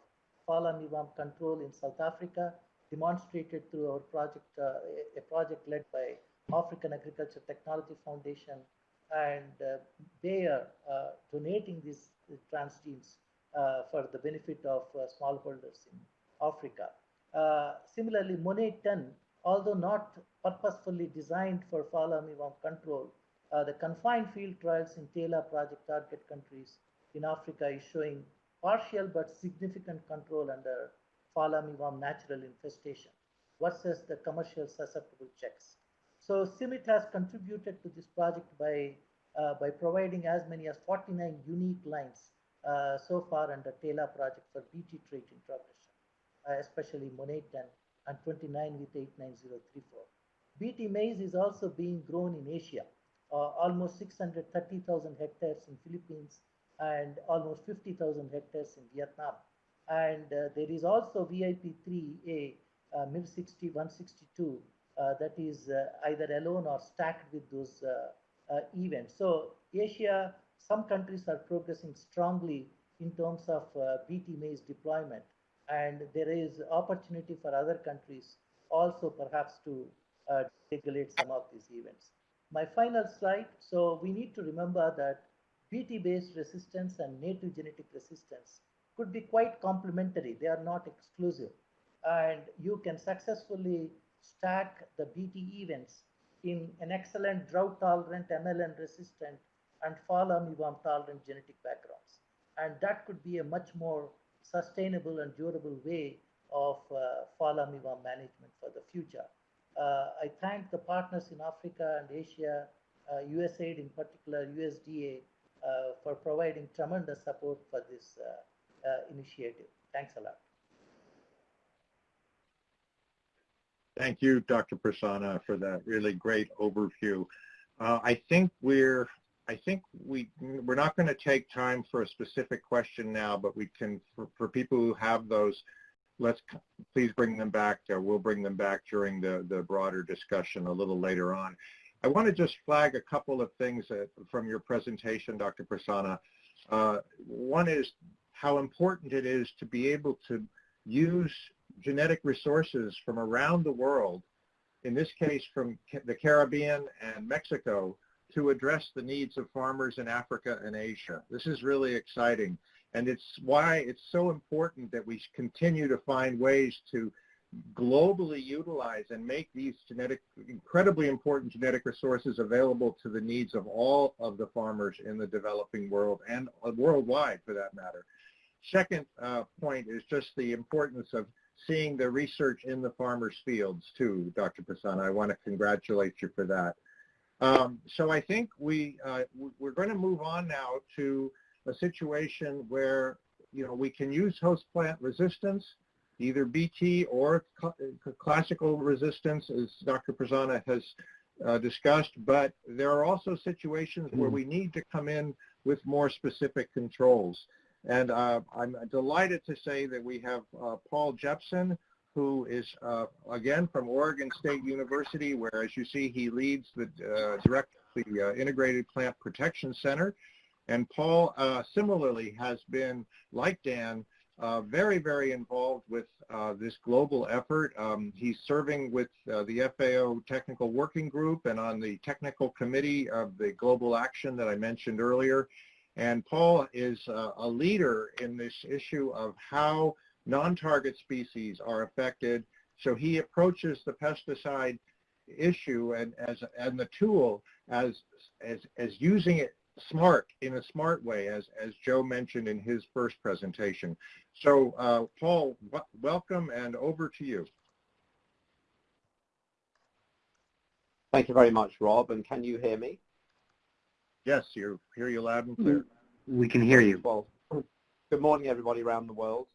fall armyworm control in South Africa, demonstrated through our project, uh, a project led by African Agriculture Technology Foundation, and they are donating these transgenes uh, for the benefit of uh, smallholders in Africa. Uh, similarly, MON 810, although not purposefully designed for fall armyworm control, the confined field trials in TELA project target countries in Africa is showing partial but significant control under fall armyworm natural infestation versus the commercial susceptible checks. So CIMMYT has contributed to this project by, uh, by providing as many as 49 unique lines uh, so far under TELA project for BT trait introgression, uh, especially MON 810 and 29 with 89034. BT maize is also being grown in Asia, uh, almost 630,000 hectares in Philippines and almost 50,000 hectares in Vietnam. And uh, there is also VIP3A uh, MIR60 162 uh, that is either alone or stacked with those events. So Asia some countries are progressing strongly in terms of uh, BT maize deployment. And there is opportunity for other countries also perhaps to uh, regulate some of these events. My final slide. So we need to remember that BT-based resistance and native genetic resistance could be quite complementary. They are not exclusive. And you can successfully stack the BT events in an excellent drought tolerant MLN resistant and fall armyworm tolerant genetic backgrounds. And that could be a much more sustainable and durable way of uh, fall armyworm management for the future. Uh, I thank the partners in Africa and Asia, uh, USAID in particular, USDA, uh, for providing tremendous support for this uh, uh, initiative. Thanks a lot. Thank you, Dr. Prasanna, for that really great overview. Uh, I think we're I think we, we're not going to take time for a specific question now, but we can, for, for people who have those, let's please bring them back. Uh, we'll bring them back during the, the broader discussion a little later on. I want to just flag a couple of things from your presentation, Dr. Prasanna. Uh, one is how important it is to be able to use genetic resources from around the world, in this case from the Caribbean and Mexico, to address the needs of farmers in Africa and Asia. This is really exciting. And it's why it's so important that we continue to find ways to globally utilize and make these genetic, incredibly important genetic resources available to the needs of all of the farmers in the developing world and worldwide for that matter. Second uh, point is just the importance of seeing the research in the farmers' fields too, Dr. Prasanna. I want to congratulate you for that. Um, so I think we, uh, we're going to move on now to a situation where, you know, we can use host plant resistance, either BT or cl classical resistance, as Dr. Prasanna has uh, discussed, but there are also situations where we need to come in with more specific controls. And uh, I'm delighted to say that we have uh, Paul Jepson, who is, uh, again, from Oregon State University, where, as you see, he leads the uh, direct the uh, Integrated Plant Protection Center. And Paul uh, similarly has been, like Dan, uh, very, very involved with uh, this global effort. Um, he's serving with the FAO Technical Working Group and on the technical committee of the global action that I mentioned earlier. And Paul is a leader in this issue of how non-target species are affected. So he approaches the pesticide issue and as and the tool as as as using it smart in a smart way as as Joe mentioned in his first presentation. So uh, Paul, welcome and over to you. Thank you very much, Rob. And can you hear me? Yes, you hear you loud and clear. We can hear you. Well, good morning, everybody around the world.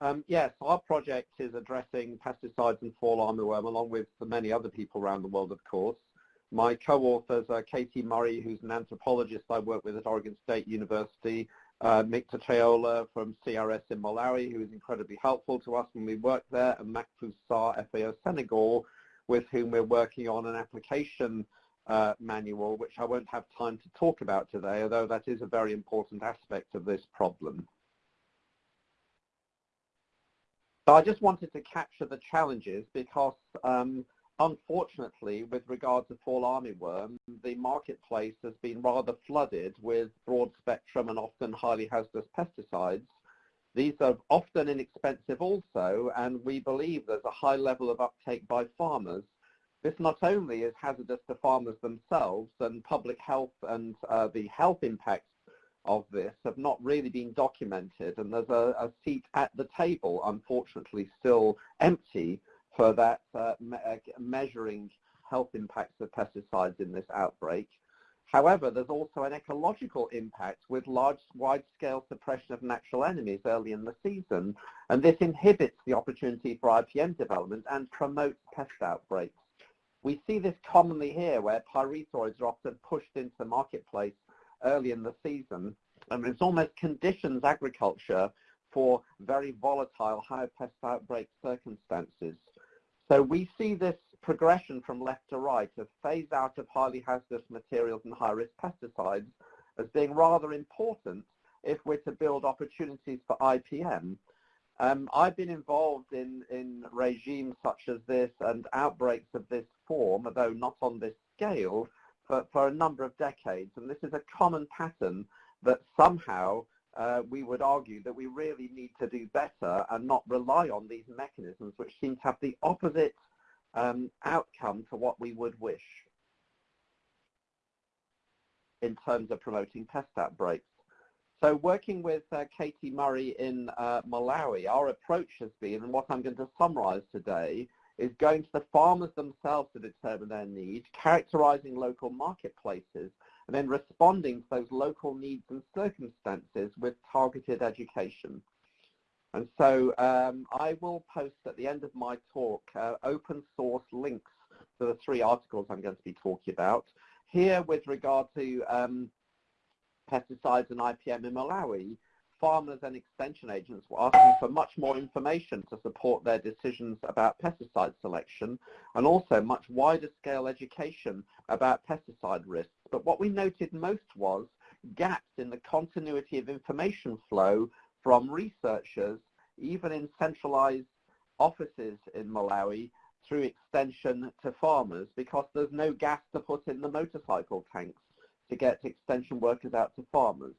Um, yes, our project is addressing pesticides and fall armyworm along with many other people around the world, of course. My co-authors are Katie Murray, who's an anthropologist I work with at Oregon State University, uh, Mick from CRS in Malawi, who is incredibly helpful to us when we work there, and Mahfouz Sarr, FAO Senegal, with whom we're working on an application uh, manual, which I won't have time to talk about today, although that is a very important aspect of this problem. So I just wanted to capture the challenges because um, unfortunately, with regard to fall armyworm, the marketplace has been rather flooded with broad spectrum and often highly hazardous pesticides. These are often inexpensive also, and we believe there's a high level of uptake by farmers. This not only is hazardous to farmers themselves and public health and uh, the health impacts of this have not really been documented and there's a, a seat at the table unfortunately still empty for that uh, me measuring health impacts of pesticides in this outbreak. However, there's also an ecological impact with large, wide-scale suppression of natural enemies early in the season, and this inhibits the opportunity for IPM development and promotes pest outbreaks. We see this commonly here, where pyrethroids are often pushed into the marketplace early in the season. And it's almost conditions agriculture for very volatile high pest outbreak circumstances. So we see this progression from left to right of phase out of highly hazardous materials and high-risk pesticides as being rather important if we're to build opportunities for IPM. Um, I've been involved in, in regimes such as this and outbreaks of this form, although not on this scale, for, for a number of decades. And this is a common pattern that somehow uh, we would argue that we really need to do better and not rely on these mechanisms which seem to have the opposite um, outcome to what we would wish in terms of promoting pest outbreaks. So working with uh, Katie Murray in uh, Malawi, our approach has been, and what I'm going to summarize today, is going to the farmers themselves to determine their needs, characterizing local marketplaces, and then responding to those local needs and circumstances with targeted education. And so um, I will post at the end of my talk uh, open source links to the three articles I'm going to be talking about. Here with regard to um, pesticides and IPM in Malawi, farmers and extension agents were asking for much more information to support their decisions about pesticide selection and also much wider scale education about pesticide risks. But what we noted most was gaps in the continuity of information flow from researchers, even in centralized offices in Malawi, through extension to farmers because there's no gas to put in the motorcycle tanks to get extension workers out to farmers.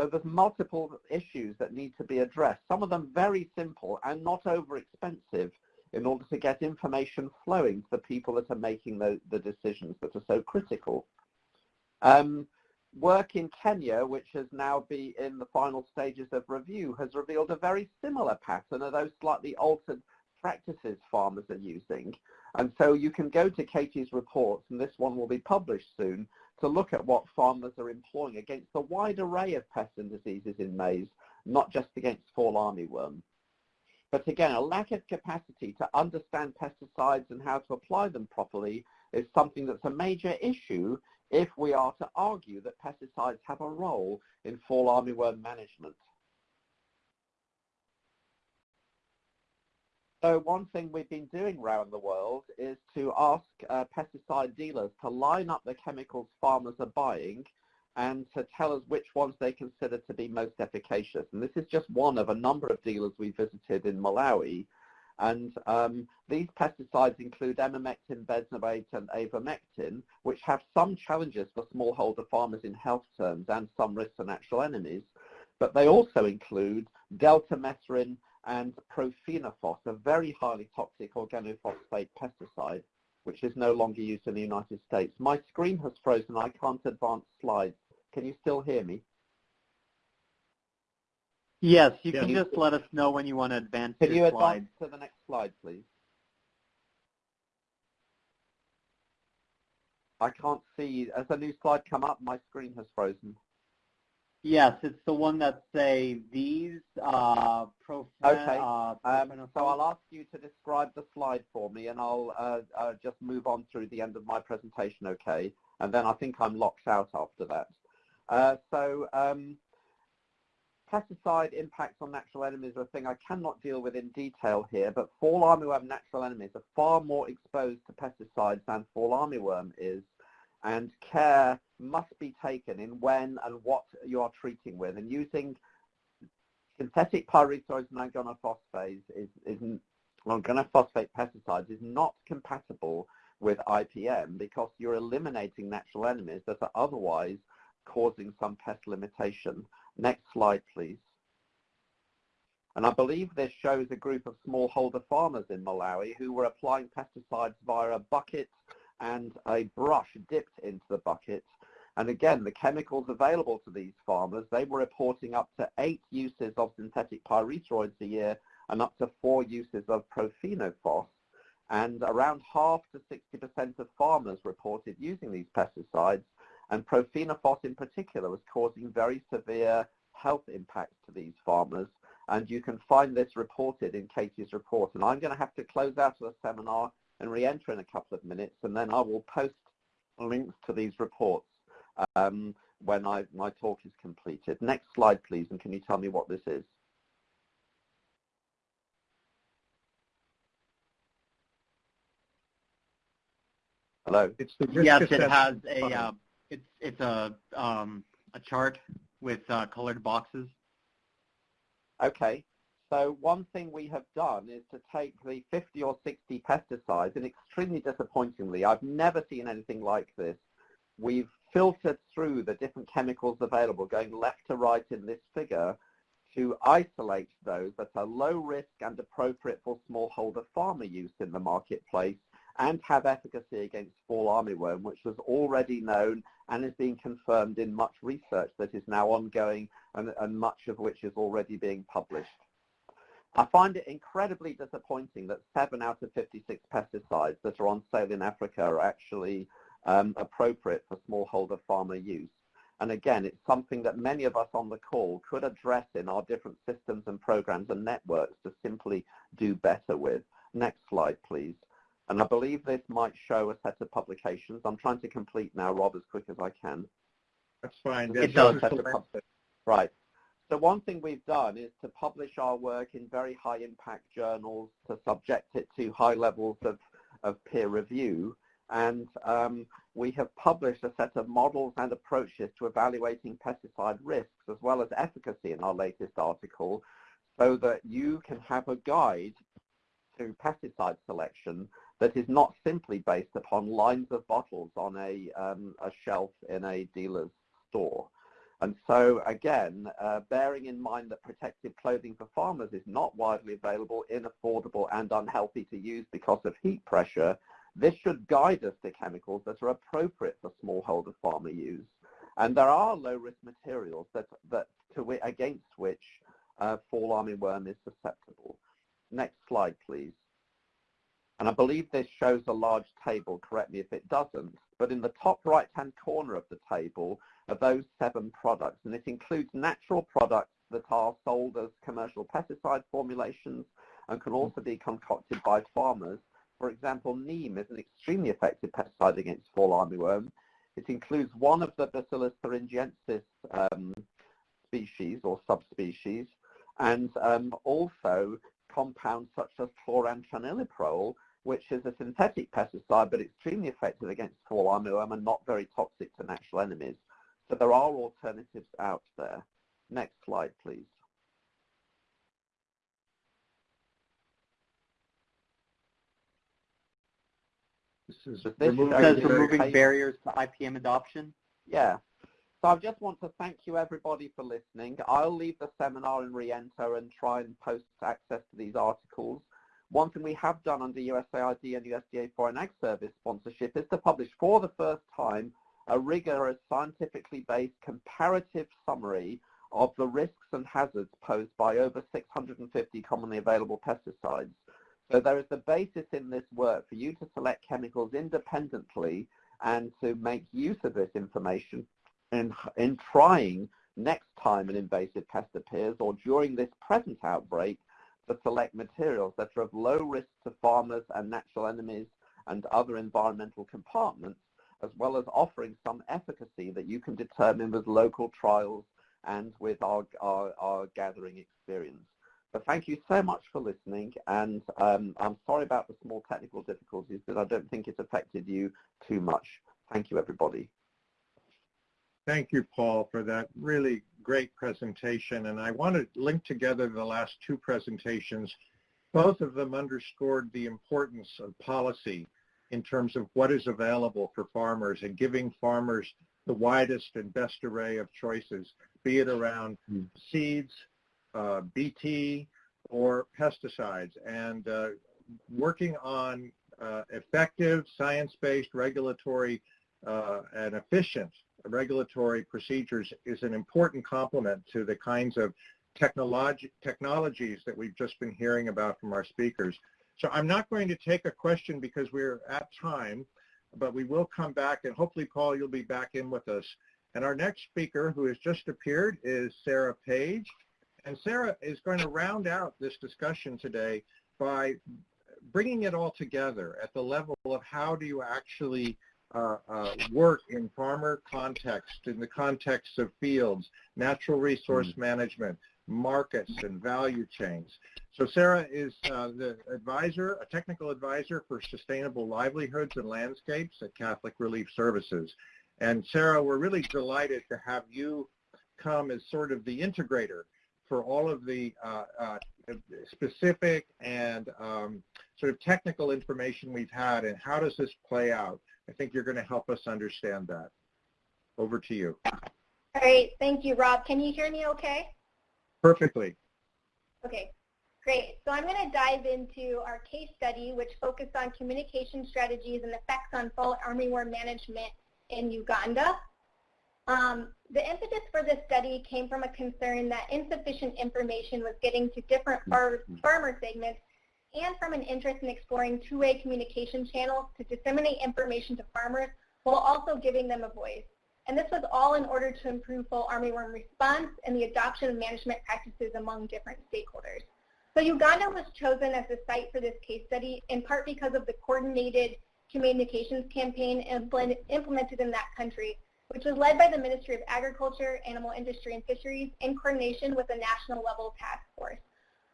So there's multiple issues that need to be addressed, some of them very simple and not over expensive in order to get information flowing to the people that are making the, the decisions that are so critical. Um, work in Kenya, which has now been in the final stages of review, has revealed a very similar pattern of those slightly altered practices farmers are using. And so you can go to Katie's reports, and this one will be published soon, to look at what farmers are employing against a wide array of pests and diseases in maize, not just against fall armyworm. But again, a lack of capacity to understand pesticides and how to apply them properly is something that's a major issue if we are to argue that pesticides have a role in fall armyworm management. So one thing we've been doing around the world is to ask uh, pesticide dealers to line up the chemicals farmers are buying and to tell us which ones they consider to be most efficacious. And this is just one of a number of dealers we visited in Malawi. And um, these pesticides include emamectin, benzoate, and avermectin, which have some challenges for smallholder farmers in health terms and some risks for natural enemies. But they also include deltamethrin, and profenofos, a very highly toxic organophosphate pesticide, which is no longer used in the United States. My screen has frozen. I can't advance slides. Can you still hear me? Yes, you can just let us know when you want to advance Can you slides. advance to the next slide, please? I can't see. As a new slide come up, my screen has frozen. Yes, it's the one that say these uh, profen- Okay. uh, Um, so I'll ask you to describe the slide for me, and I'll uh, uh, just move on through the end of my presentation, okay? And then I think I'm locked out after that. Uh, so um, pesticide impacts on natural enemies are a thing I cannot deal with in detail here, but fall armyworm natural enemies are far more exposed to pesticides than fall armyworm is, and care must be taken in when and what you are treating with. And using synthetic pyrethroids and organophosphate is, is organophosphate pesticides is not compatible with IPM because you're eliminating natural enemies that are otherwise causing some pest limitation. Next slide, please. And I believe this shows a group of smallholder farmers in Malawi who were applying pesticides via a bucket and a brush dipped into the bucket. And again, the chemicals available to these farmers, they were reporting up to eight uses of synthetic pyrethroids a year and up to four uses of profenofos. And around half to 60% of farmers reported using these pesticides. And profenofos in particular was causing very severe health impacts to these farmers. And you can find this reported in Katie's report. And I'm going to have to close out of the seminar and re-enter in a couple of minutes, and then I will post links to these reports um, when I, my talk is completed. Next slide, please, and can you tell me what this is? Hello? It's the risk yes, it has a funnel. uh, it's it's a um, a chart with uh, colored boxes. Okay. So one thing we have done is to take the 50 or 60 pesticides, and extremely disappointingly, I've never seen anything like this. We've filtered through the different chemicals available, going left to right in this figure, to isolate those that are low risk and appropriate for smallholder farmer use in the marketplace and have efficacy against fall armyworm, which was already known and is being confirmed in much research that is now ongoing and, and much of which is already being published. I find it incredibly disappointing that 7 out of 56 pesticides that are on sale in Africa are actually um, appropriate for smallholder farmer use. And again, it's something that many of us on the call could address in our different systems and programs and networks to simply do better with. Next slide, please. And I believe this might show a set of publications. I'm trying to complete now, Rob, as quick as I can. That's fine. It does. just the lens. Right. So one thing we've done is to publish our work in very high impact journals, to subject it to high levels of, of peer review. And um, we have published a set of models and approaches to evaluating pesticide risks as well as efficacy in our latest article so that you can have a guide to pesticide selection that is not simply based upon lines of bottles on a, um, a shelf in a dealer's store. And so again, uh, bearing in mind that protective clothing for farmers is not widely available, inaffordable and unhealthy to use because of heat pressure, this should guide us to chemicals that are appropriate for smallholder farmer use. And there are low-risk materials that, that to, against which uh, fall armyworm is susceptible. Next slide, please. And I believe this shows a large table, correct me if it doesn't, but in the top right-hand corner of the table are those seven products, and it includes natural products that are sold as commercial pesticide formulations and can also be concocted by farmers. For example, neem is an extremely effective pesticide against fall armyworm. It includes one of the Bacillus thuringiensis um, species or subspecies, and um, also compounds such as chlorantraniliprole, which is a synthetic pesticide but extremely effective against fall armyworm and not very toxic to natural enemies. So there are alternatives out there. Next slide, please. This is This removing, says removing barriers to IPM adoption. Yeah. So I just want to thank you everybody for listening. I'll leave the seminar in Reenter and try and post access to these articles. One thing we have done under USAID and USDA Foreign Ag Service sponsorship is to publish for the first time a rigorous scientifically based comparative summary of the risks and hazards posed by over 650 commonly available pesticides. So there is the basis in this work for you to select chemicals independently and to make use of this information in, in trying next time an invasive pest appears or during this present outbreak to select materials that are of low risk to farmers and natural enemies and other environmental compartments, as well as offering some efficacy that you can determine with local trials and with our, our, our gathering experience. But thank you so much for listening, and um, I'm sorry about the small technical difficulties, but I don't think it affected you too much. Thank you, everybody. Thank you, Paul, for that really great presentation. And I want to link together the last two presentations. Both of them underscored the importance of policy in terms of what is available for farmers and giving farmers the widest and best array of choices, be it around Mm. seeds, uh, BT, or pesticides. And uh, working on uh, effective, science-based, regulatory, uh, and efficient regulatory procedures is an important complement to the kinds of technology, technologies that we've just been hearing about from our speakers. So I'm not going to take a question because we're at time, but we will come back and hopefully, Paul, you'll be back in with us. And our next speaker who has just appeared is Sarah Page. And Sarah is going to round out this discussion today by bringing it all together at the level of how do you actually uh, uh, work in farmer context, in the context of fields, natural resource mm -hmm. management, markets, and value chains. So Sarah is uh, the advisor, a technical advisor for sustainable livelihoods and landscapes at Catholic Relief Services. And Sarah, we're really delighted to have you come as sort of the integrator for all of the uh, uh, specific and um, sort of technical information we've had and how does this play out. I think you're going to help us understand that. Over to you. All right. Thank you, Rob. Can you hear me okay? Perfectly. Okay. Great. So I'm going to dive into our case study, which focused on communication strategies and effects on fall armyworm management in Uganda. Um, the impetus for this study came from a concern that insufficient information was getting to different far farmer segments and from an interest in exploring two-way communication channels to disseminate information to farmers while also giving them a voice. And this was all in order to improve fall armyworm response and the adoption of management practices among different stakeholders. So Uganda was chosen as the site for this case study in part because of the coordinated communications campaign implemented in that country, which was led by the Ministry of Agriculture, Animal Industry and Fisheries in coordination with a national level task force.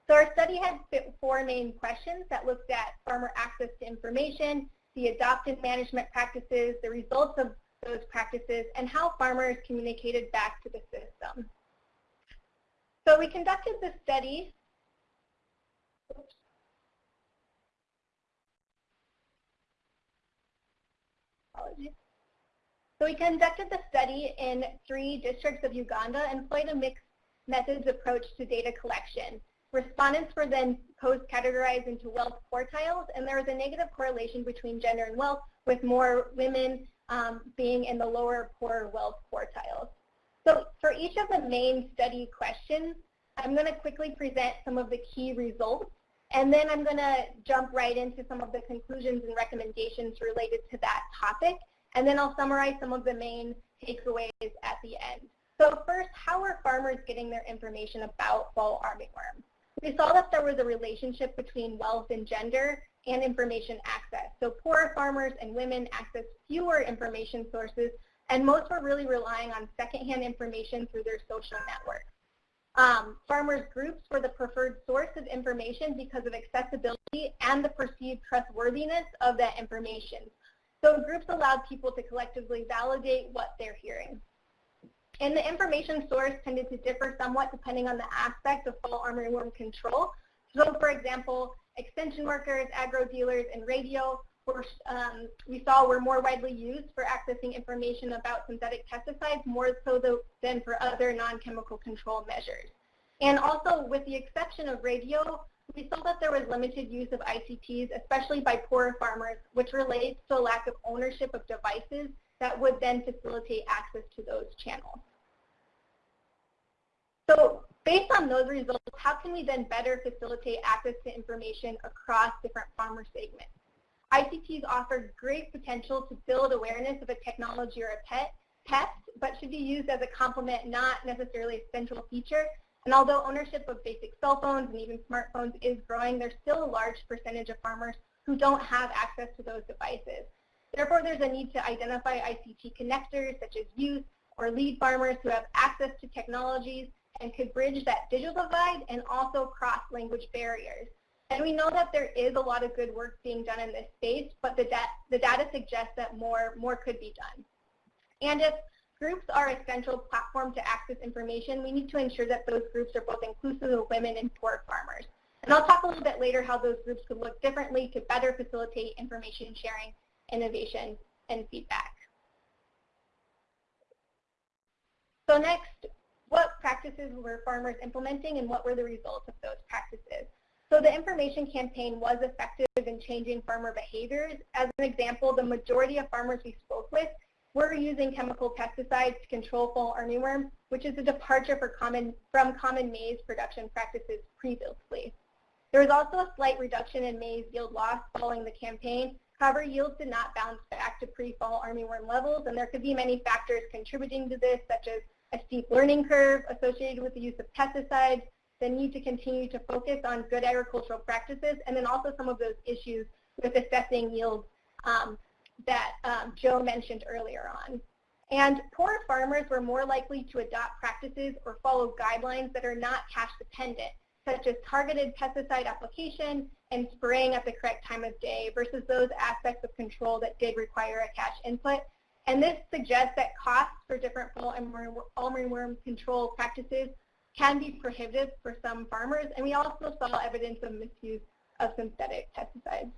So our study had four main questions that looked at farmer access to information, the adopted management practices, the results of those practices, and how farmers communicated back to the system. So we conducted this study. So we conducted the study in three districts of Uganda and employed a mixed methods approach to data collection. Respondents were then post-categorized into wealth quartiles, and there was a negative correlation between gender and wealth, with more women um, being in the lower poor wealth quartiles. So for each of the main study questions, I'm going to quickly present some of the key results, and then I'm going to jump right into some of the conclusions and recommendations related to that topic, and then I'll summarize some of the main takeaways at the end. So first, how are farmers getting their information about fall armyworm? We saw that there was a relationship between wealth and gender and information access. So poorer farmers and women access fewer information sources, and most were really relying on secondhand information through their social networks. Um, farmers groups were the preferred source of information because of accessibility and the perceived trustworthiness of that information. So groups allowed people to collectively validate what they're hearing. And the information source tended to differ somewhat depending on the aspect of fall armyworm control. So for example, extension workers, agro dealers, and radio were, um, we saw were more widely used for accessing information about synthetic pesticides more so than for other non-chemical control measures. And also, with the exception of radio, we saw that there was limited use of ICTs, especially by poorer farmers, which relates to a lack of ownership of devices that would then facilitate access to those channels. So based on those results, how can we then better facilitate access to information across different farmer segments? ICTs offer great potential to build awareness of a technology or a pet, pest, but should be used as a complement, not necessarily a central feature. And although ownership of basic cell phones and even smartphones is growing, there's still a large percentage of farmers who don't have access to those devices. Therefore, there's a need to identify ICT connectors such as youth or lead farmers who have access to technologies and could bridge that digital divide and also cross language barriers. And we know that there is a lot of good work being done in this space, but the, da the data suggests that more, more could be done. And if groups are a central platform to access information, we need to ensure that those groups are both inclusive of women and poor farmers. And I'll talk a little bit later how those groups could look differently to better facilitate information sharing, innovation, and feedback. So next, what practices were farmers implementing and what were the results of those practices? So the information campaign was effective in changing farmer behaviors. As an example, the majority of farmers we spoke with were using chemical pesticides to control fall armyworm, which is a departure common, from common maize production practices previously. There was also a slight reduction in maize yield loss following the campaign. However, yields did not bounce back to pre-fall armyworm levels, and there could be many factors contributing to this, such as a steep learning curve associated with the use of pesticides, the need to continue to focus on good agricultural practices, and then also some of those issues with assessing yields um, that um, Joe mentioned earlier on. And poor farmers were more likely to adopt practices or follow guidelines that are not cash dependent, such as targeted pesticide application and spraying at the correct time of day versus those aspects of control that did require a cash input and this suggests that costs for different fall armyworm control practices can be prohibitive for some farmers, and we also saw evidence of misuse of synthetic pesticides.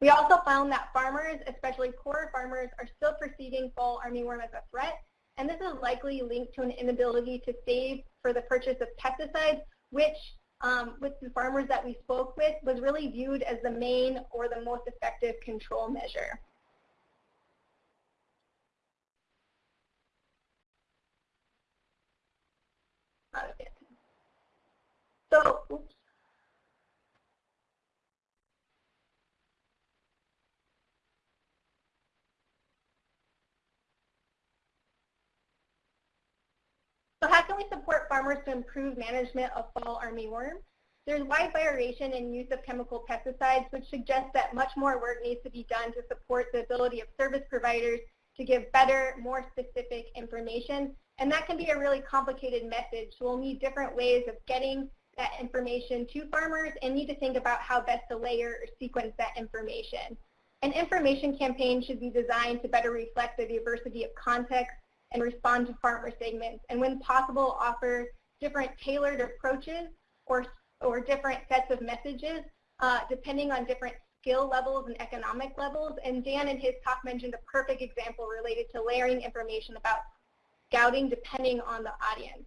We also found that farmers, especially poor farmers, are still perceiving fall armyworm as a threat, and this is likely linked to an inability to save for the purchase of pesticides, which um, with the farmers that we spoke with was really viewed as the main or the most effective control measure. So, oops. How can we support farmers to improve management of fall armyworm? There's wide variation in use of chemical pesticides, which suggests that much more work needs to be done to support the ability of service providers to give better, more specific information and that can be a really complicated message. So we'll need different ways of getting that information to farmers and need to think about how best to layer or sequence that information. An information campaign should be designed to better reflect the diversity of context and respond to farmer segments, and when possible, offer different tailored approaches or, or different sets of messages uh, depending on different skill levels and economic levels. And Dan in his talk mentioned a perfect example related to layering information about scouting depending on the audience.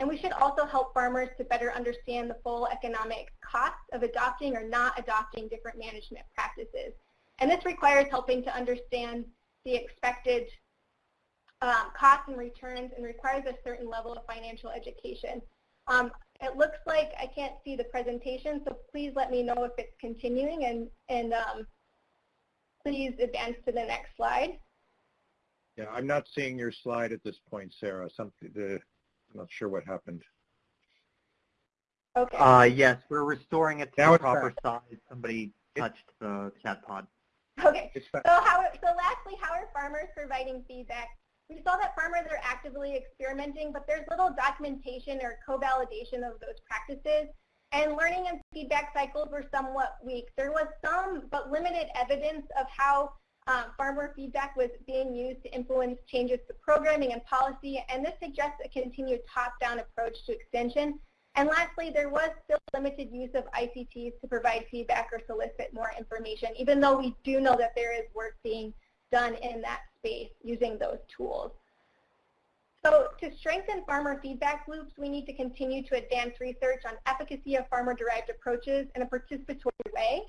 And we should also help farmers to better understand the full economic cost of adopting or not adopting different management practices. And this requires helping to understand the expected um, costs and returns and requires a certain level of financial education. Um, it looks like I can't see the presentation, so please let me know if it's continuing and, and um, please advance to the next slide. Yeah, I'm not seeing your slide at this point, Sarah. Something, the, I'm not sure what happened. Okay. Uh, yes, we're restoring it to Now the proper back. size. Somebody touched the chat pod. Okay. So how, so lastly, how are farmers providing feedback? We saw that farmers are actively experimenting, but there's little documentation or co-validation of those practices. And learning and feedback cycles were somewhat weak. There was some, but limited evidence of how um, farmer feedback was being used to influence changes to programming and policy, and this suggests a continued top-down approach to extension. And lastly, there was still limited use of ICTs to provide feedback or solicit more information, even though we do know that there is work being done in that space using those tools. So to strengthen farmer feedback loops, we need to continue to advance research on efficacy of farmer-derived approaches in a participatory way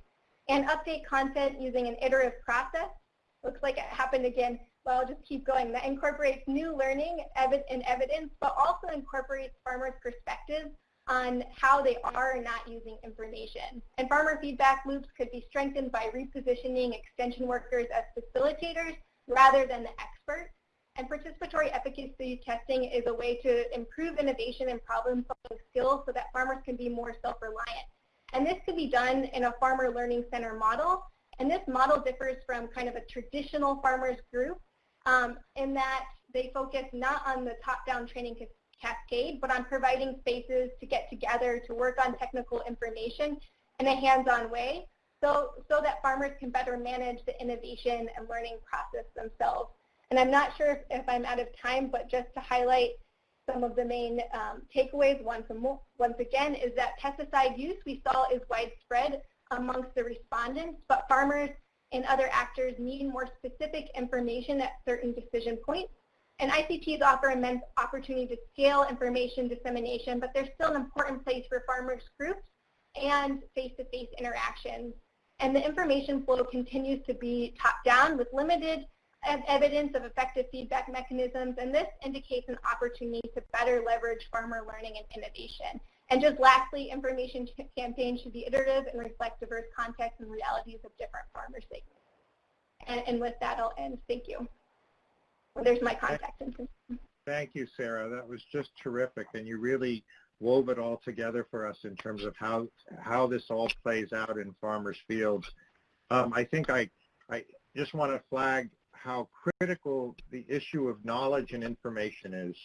and update content using an iterative process. Looks like it happened again. Well, I'll just keep going. That incorporates new learning and evidence, but also incorporates farmers' perspectives on how they are not using information. And farmer feedback loops could be strengthened by repositioning extension workers as facilitators rather than the experts. And participatory efficacy testing is a way to improve innovation and problem-solving skills so that farmers can be more self-reliant. And this could be done in a farmer learning center model. And this model differs from kind of a traditional farmers group um, in that they focus not on the top-down training cascade, but on providing spaces to get together to work on technical information in a hands-on way so, so that farmers can better manage the innovation and learning process themselves. And I'm not sure if, if I'm out of time, but just to highlight some of the main um, takeaways once, once again is that pesticide use we saw is widespread amongst the respondents, but farmers and other actors need more specific information at certain decision points. And ICTs offer immense opportunity to scale information dissemination, but there's still an important place for farmers groups and face-to-face -face interactions. And the information flow continues to be top-down with limited evidence of effective feedback mechanisms, and this indicates an opportunity to better leverage farmer learning and innovation. And just lastly, information campaigns should be iterative and reflect diverse contexts and realities of different farmer segments. And, and with that, I'll end. Thank you. Well, there's my contact information. Thank you, Sarah. That was just terrific, and you really wove it all together for us in terms of how how this all plays out in farmers' fields. Um, I think I I just want to flag how critical the issue of knowledge and information is.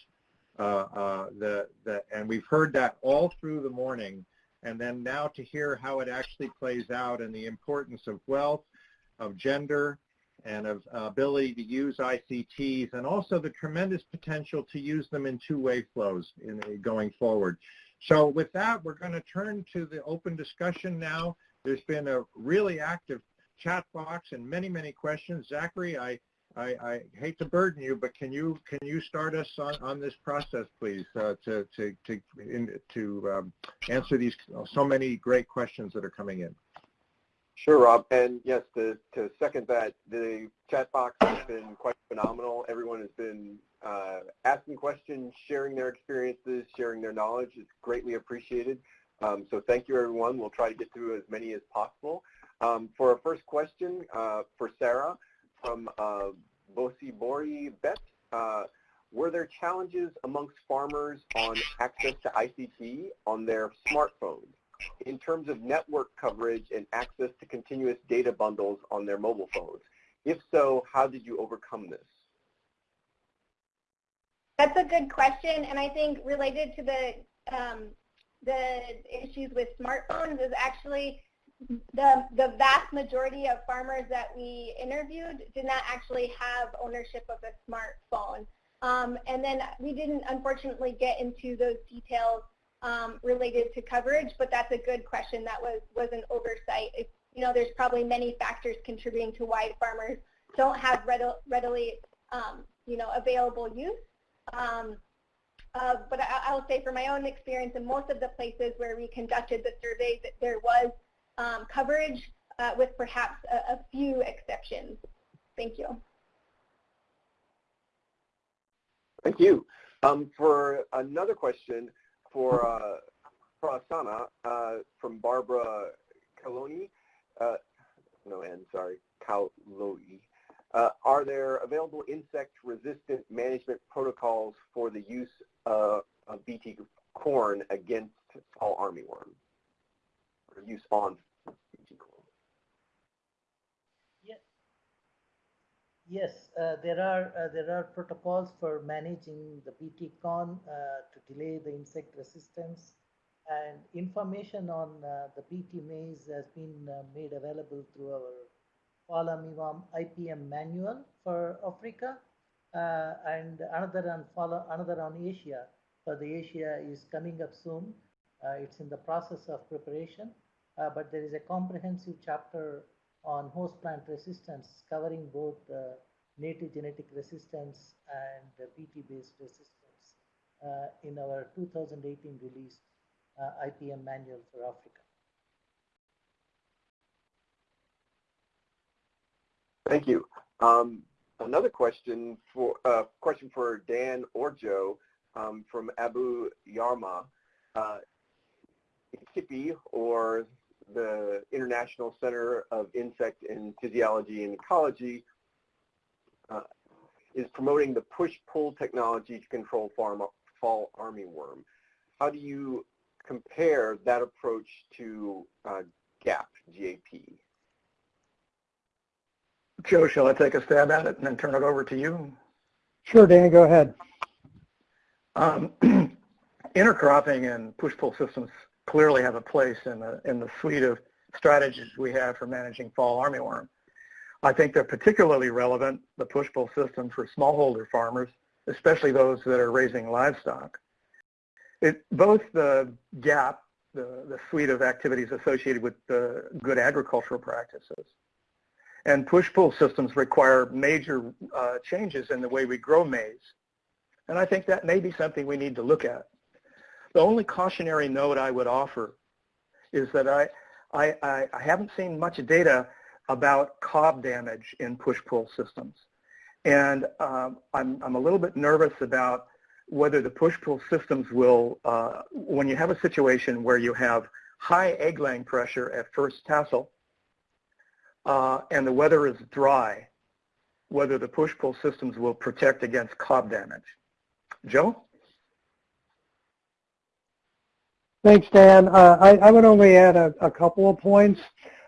Uh, uh, the, the, and we've heard that all through the morning. And then now to hear how it actually plays out and the importance of wealth, of gender, and of uh, ability to use ICTs, and also the tremendous potential to use them in two-way flows in, going forward. So with that, we're going to turn to the open discussion now. There's been a really active chat box and many, many questions. Zachary, I I, I, hate to burden you, but can you can you start us on, on this process, please, uh, to to to in, to um, answer these so many great questions that are coming in. Sure, Rob. And yes, to, to second that, the chat box has been quite phenomenal. Everyone has been uh, asking questions, sharing their experiences, sharing their knowledge. It's greatly appreciated. Um, so thank you, everyone. We'll try to get through as many as possible. Um, for our first question uh, for Sarah, from uh, Bosi Bori Bet. Uh, were there challenges amongst farmers on access to ICT on their smartphones in terms of network coverage and access to continuous data bundles on their mobile phones? If so, how did you overcome this? That's a good question, and I think related to the um, the issues with smartphones is actually the, the vast majority of farmers that we interviewed did not actually have ownership of a smartphone. Um, and then we didn't unfortunately get into those details um, related to coverage, but that's a good question. That was, was an oversight. You know, there's probably many factors contributing to why farmers don't have readily, um, you know, available use. Um, uh, but I, will say from my own experience in most of the places where we conducted the surveys, there was um, coverage uh, with perhaps a, a, few exceptions. Thank you. Thank you. Um, for another question for uh, Prasanna uh, from Barbara Kaloni, uh, no N, sorry, Kaloi. Uh, are there available insect-resistant management protocols for the use uh, of BT corn against fall armyworm, or use on BT corn? Yes, yes uh, there are uh, there are protocols for managing the BT corn uh, to delay the insect resistance and information on uh, the BT maize has been made available through our Fall IPM manual for Africa uh, and another on follow another on Asia. for the Asia is coming up soon. Uh, it's in the process of preparation, uh, but there is a comprehensive chapter on host plant resistance covering both native genetic resistance and BT-based resistance uh, in our 2018 released uh, IPM manual for Africa. Thank you. Um, another question for uh, question for Dan or Joe um, from Abu Yarma. Uh, ICIPE, or the International Center of Insect and Physiology and Ecology, uh, is promoting the push-pull technology to control farm, fall armyworm. How do you compare that approach to uh, GAP, GAP? Joe, shall I take a stab at it and then turn it over to you? Sure, Dan, go ahead. Um, intercropping and push-pull systems clearly have a place in the, in the suite of strategies we have for managing fall armyworm. I think they're particularly relevant, the push-pull system, for smallholder farmers, especially those that are raising livestock. It, both the GAP, the, the suite of activities associated with the good agricultural practices, and push-pull systems require major uh, changes in the way we grow maize. And I think that may be something we need to look at. The only cautionary note I would offer is that I, I, I haven't seen much data about cob damage in push-pull systems. And um, I'm, I'm a little bit nervous about whether the push-pull systems will, uh, when you have a situation where you have high egg-laying pressure at first tassel, uh, and the weather is dry, whether the push-pull systems will protect against cob damage. Joe? Thanks, Dan. Uh, I, I, would only add a, a couple of points.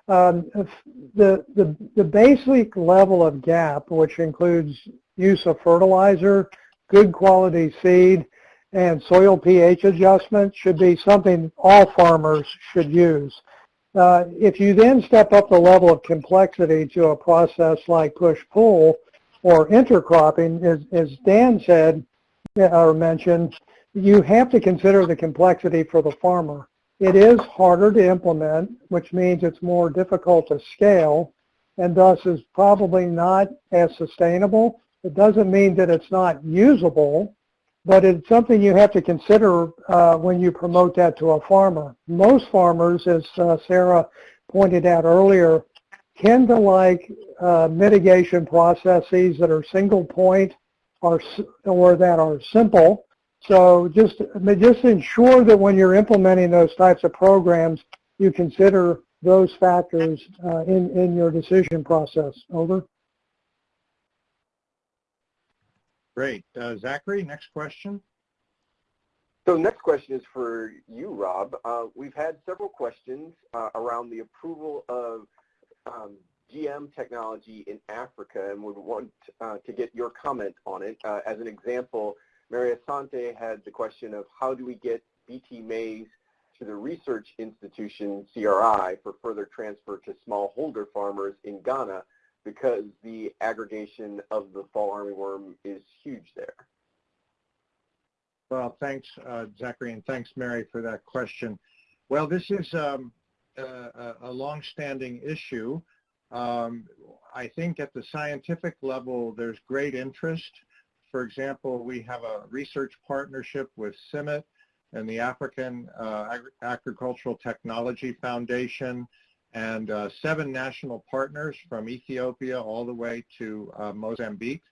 Um, the, the, the basic level of GAP, which includes use of fertilizer, good quality seed, and soil pH adjustment should be something all farmers should use. Uh, if you then step up the level of complexity to a process like push-pull or intercropping, as, as Dan said or mentioned, you have to consider the complexity for the farmer. It is harder to implement, which means it's more difficult to scale, and thus is probably not as sustainable. It doesn't mean that it's not usable, but it's something you have to consider uh, when you promote that to a farmer. Most farmers, as uh, Sarah pointed out earlier, tend to like uh, mitigation processes that are single point or, or that are simple. So just, just ensure that when you're implementing those types of programs, you consider those factors uh, in, in your decision process. Over. Great. Uh, Zachary, next question. So next question is for you, Rob. Uh, we've had several questions uh, around the approval of um, GM technology in Africa and would want uh, to get your comment on it. Uh, as an example, Mary Asante had the question of how do we get BT maize to the research institution, CRI, for further transfer to smallholder farmers in Ghana because the aggregation of the fall armyworm is huge there? Well, thanks, uh, Zachary, and thanks, Mary, for that question. Well, this is um, a, a long-standing issue. Um, I think at the scientific level, there's great interest. For example, we have a research partnership with CIMMYT and the African uh, Agri Agricultural Technology Foundation and uh, seven national partners from Ethiopia all the way to uh, Mozambique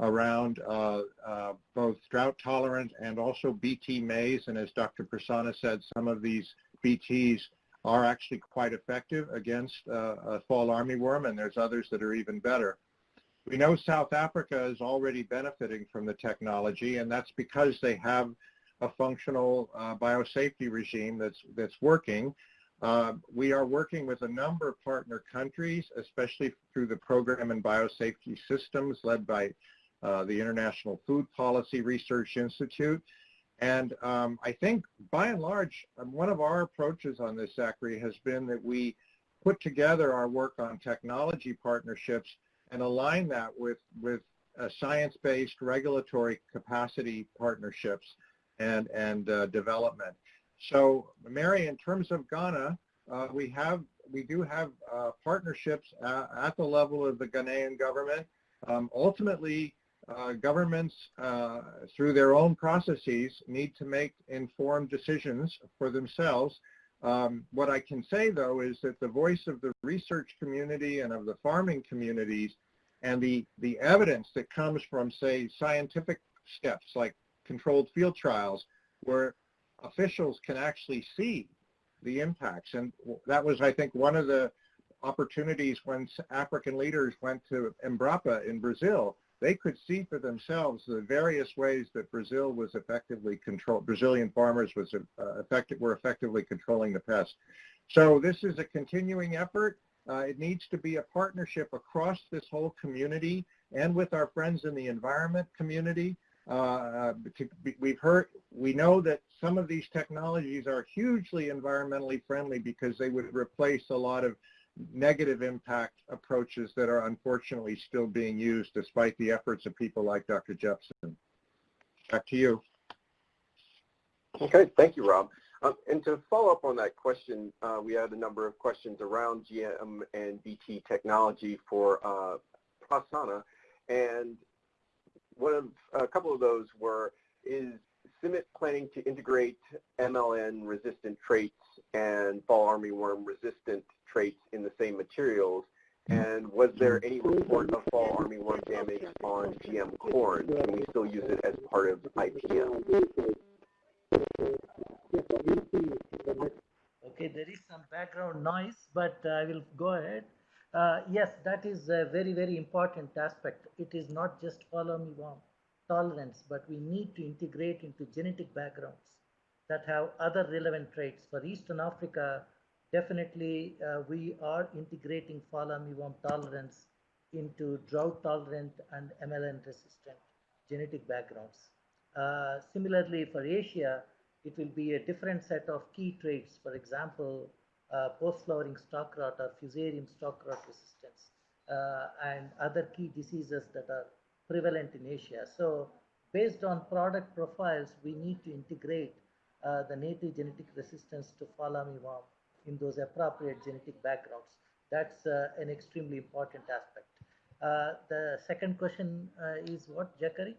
around uh, uh, both drought tolerant and also BT maize. And as Dr. Prasanna said, some of these BTs are actually quite effective against uh, fall armyworm, and there's others that are even better. We know South Africa is already benefiting from the technology, and that's because they have a functional uh, biosafety regime that's, that's working. Uh, we are working with a number of partner countries, especially through the program in biosafety systems led by uh, the International Food Policy Research Institute. And um, I think by and large, um, one of our approaches on this, Zachary, has been that we put together our work on technology partnerships and align that with, with science-based regulatory capacity partnerships and, and uh, development. So Mary, in terms of Ghana, uh, we have we do have uh, partnerships at, at, the level of the Ghanaian government. Um, ultimately, uh, governments, uh, through their own processes, need to make informed decisions for themselves. Um, what I can say, though, is that the voice of the research community and of the farming communities and the, the evidence that comes from, say, scientific steps like controlled field trials, where officials can actually see the impacts. And that was, I think, one of the opportunities when African leaders went to Embrapa in Brazil. They could see for themselves the various ways that Brazil was effectively controlled, Brazilian farmers was uh, effective, were effectively controlling the pest. So this is a continuing effort. Uh, it needs to be a partnership across this whole community and with our friends in the environment community. Uh, we've heard, we know that some of these technologies are hugely environmentally friendly because they would replace a lot of negative impact approaches that are unfortunately still being used despite the efforts of people like Dr. Jepson. Back to you. Okay, thank you, Rob. Um, and to follow up on that question, uh, we had a number of questions around GM and BT technology for uh. And one of a couple of those were is CIMMYT planning to integrate MLN resistant traits and fall armyworm resistant traits in the same materials? And was there any report of fall armyworm damage on GM corn? Can we still use it as part of IPM? Okay, there is some background noise, but I will go ahead. Uh, yes, that is a very, very important aspect. It is not just fall armyworm tolerance, but we need to integrate into genetic backgrounds that have other relevant traits. For Eastern Africa, definitely uh, we are integrating fall armyworm tolerance into drought tolerant and MLN resistant genetic backgrounds. Uh, similarly, for Asia, it will be a different set of key traits. For example, uh, post-flowering stalk rot or fusarium stalk rot resistance uh, and other key diseases that are prevalent in Asia. So based on product profiles, we need to integrate uh, the native genetic resistance to fall armyworm in those appropriate genetic backgrounds. That's uh, an extremely important aspect. Uh, the second question is what, Zachary?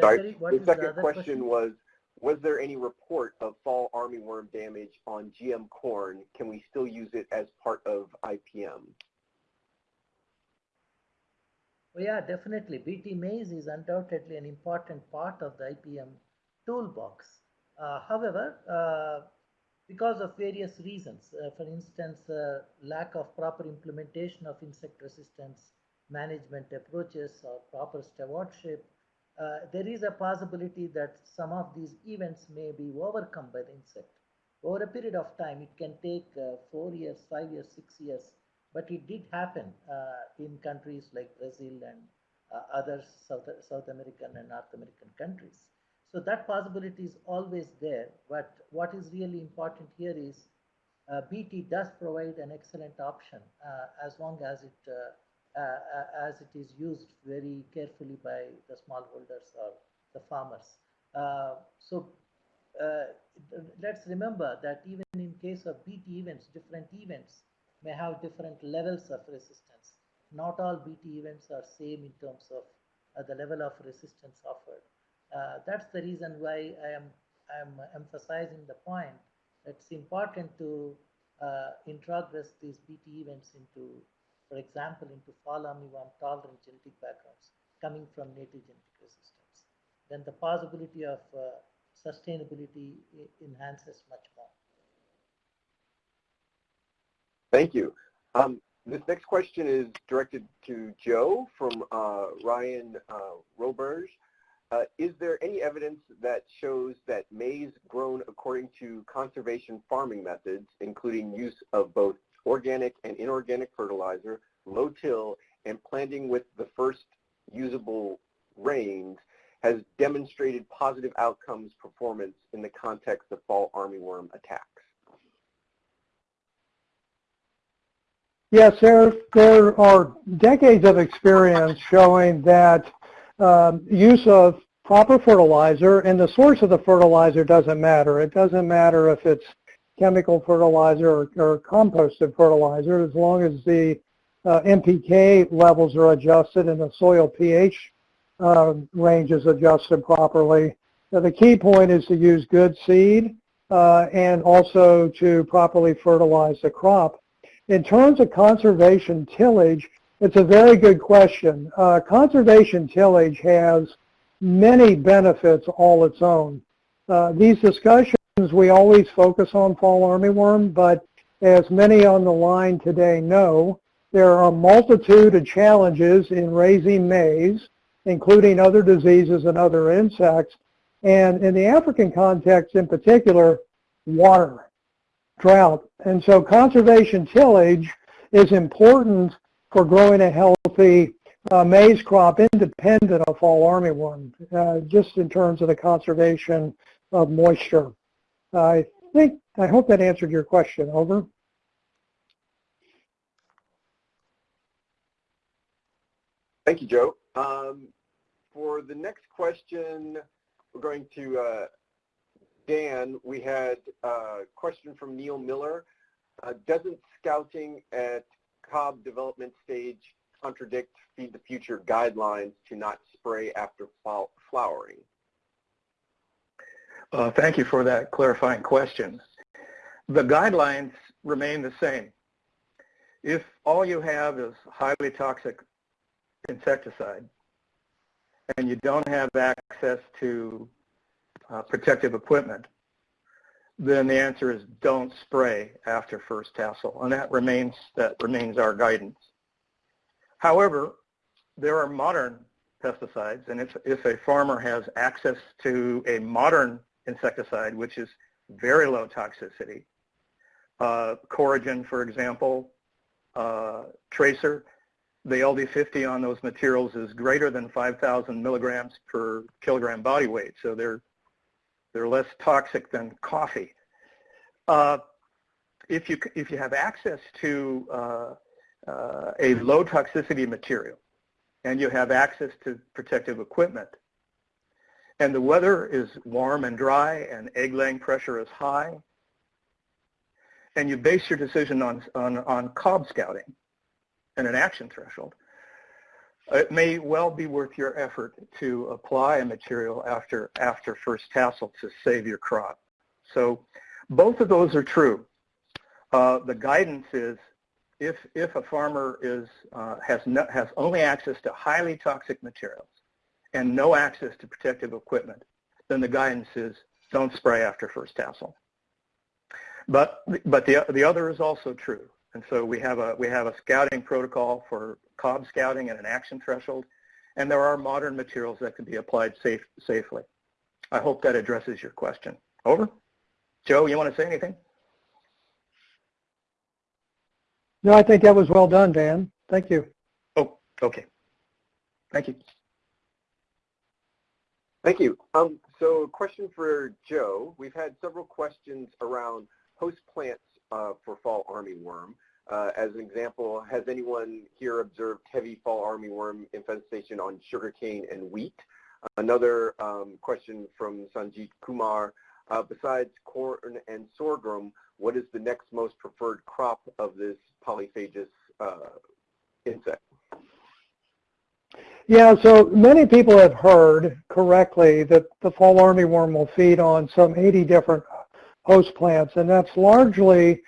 Zachary, Sorry, the second the question, question was was there any report of fall armyworm damage on GM corn? Can we still use it as part of IPM? Well, yeah, definitely. BT maize is undoubtedly an important part of the IPM toolbox. Uh, however, uh, because of various reasons, uh, for instance, lack of proper implementation of insect resistance management approaches or proper stewardship, uh, there is a possibility that some of these events may be overcome by the insect. Over a period of time, it can take uh, four years, five years, six years, but it did happen uh, in countries like Brazil and other South, South American and North American countries. So that possibility is always there. But what is really important here is uh, BT does provide an excellent option uh, as long as it uh, uh, as it is used very carefully by the smallholders or the farmers. Uh, so let's remember that even in case of BT events, different events may have different levels of resistance. Not all BT events are same in terms of the level of resistance offered. That's the reason why I am I am emphasizing the point it's important to uh, introgress these BT events into, for example, into fall armyworm tolerant genetic backgrounds coming from native genetic resistance. Then the possibility of uh, sustainability enhances much more. Thank you. Um, this next question is directed to Joe from uh, Ryan uh, Roberge. Uh, is there any evidence that shows that maize grown according to conservation farming methods, including use of both organic and inorganic fertilizer, low till, and planting with the first usable rains, has demonstrated positive outcomes performance in the context of fall armyworm attacks? Yes, there, there are decades of experience showing that um, use of proper fertilizer, and the source of the fertilizer doesn't matter. It doesn't matter if it's chemical fertilizer or, or composted fertilizer, as long as the uh, NPK levels are adjusted and the soil pH uh, range is adjusted properly. Now, the key point is to use good seed uh, and also to properly fertilize the crop. In terms of conservation tillage, it's a very good question. Uh, conservation tillage has many benefits all its own. Uh, these discussions, we always focus on fall armyworm, but as many on the line today know, there are a multitude of challenges in raising maize, including other diseases and other insects. And in the African context in particular, water, drought. And so conservation tillage is important for growing a healthy uh, maize crop independent of fall armyworm, uh, just in terms of the conservation of moisture. I think, I hope that answered your question. Over. Thank you, Joe. Um, for the next question, we're going to uh, Dan. We had a question from Neil Miller. Uh, doesn't scouting at cob development stage contradict Feed the Future guidelines to not spray after flowering? Uh, thank you for that clarifying question. The guidelines remain the same. If all you have is highly toxic insecticide and you don't have access to uh, protective equipment, then the answer is don't spray after first tassel, and that remains that remains our guidance. However, there are modern pesticides, and if, if a farmer has access to a modern insecticide, which is very low toxicity, uh, Coragen, for example, uh, Tracer, the LD50 on those materials is greater than 5,000 milligrams per kilogram body weight, so they're they're less toxic than coffee. Uh, if you if you have access to uh, uh, a low toxicity material, and you have access to protective equipment, and the weather is warm and dry, and egg laying pressure is high, and you base your decision on on, on cob scouting and an action threshold, it may well be worth your effort to apply a material after, after first tassel to save your crop. So both of those are true. Uh, the guidance is if, if a farmer is, uh, has, no, has only access to highly toxic materials and no access to protective equipment, then the guidance is don't spray after first tassel. But, but the, the other is also true. And so we have a we have a scouting protocol for cob scouting and an action threshold, and there are modern materials that can be applied safe, safely. I hope that addresses your question. Over. Joe, you want to say anything? No, I think that was well done, Dan. Thank you. Oh, okay. Thank you. Thank you. Um, so a question for Joe. We've had several questions around host plants uh, for fall armyworm. Uh, as an example, has anyone here observed heavy fall armyworm infestation on sugarcane and wheat? Another um, question from Sanjit Kumar. Uh, besides corn and sorghum, what is the next most preferred crop of this polyphagous uh, insect? Yeah, so many people have heard correctly that the fall armyworm will feed on some 80 different host plants, and that's largely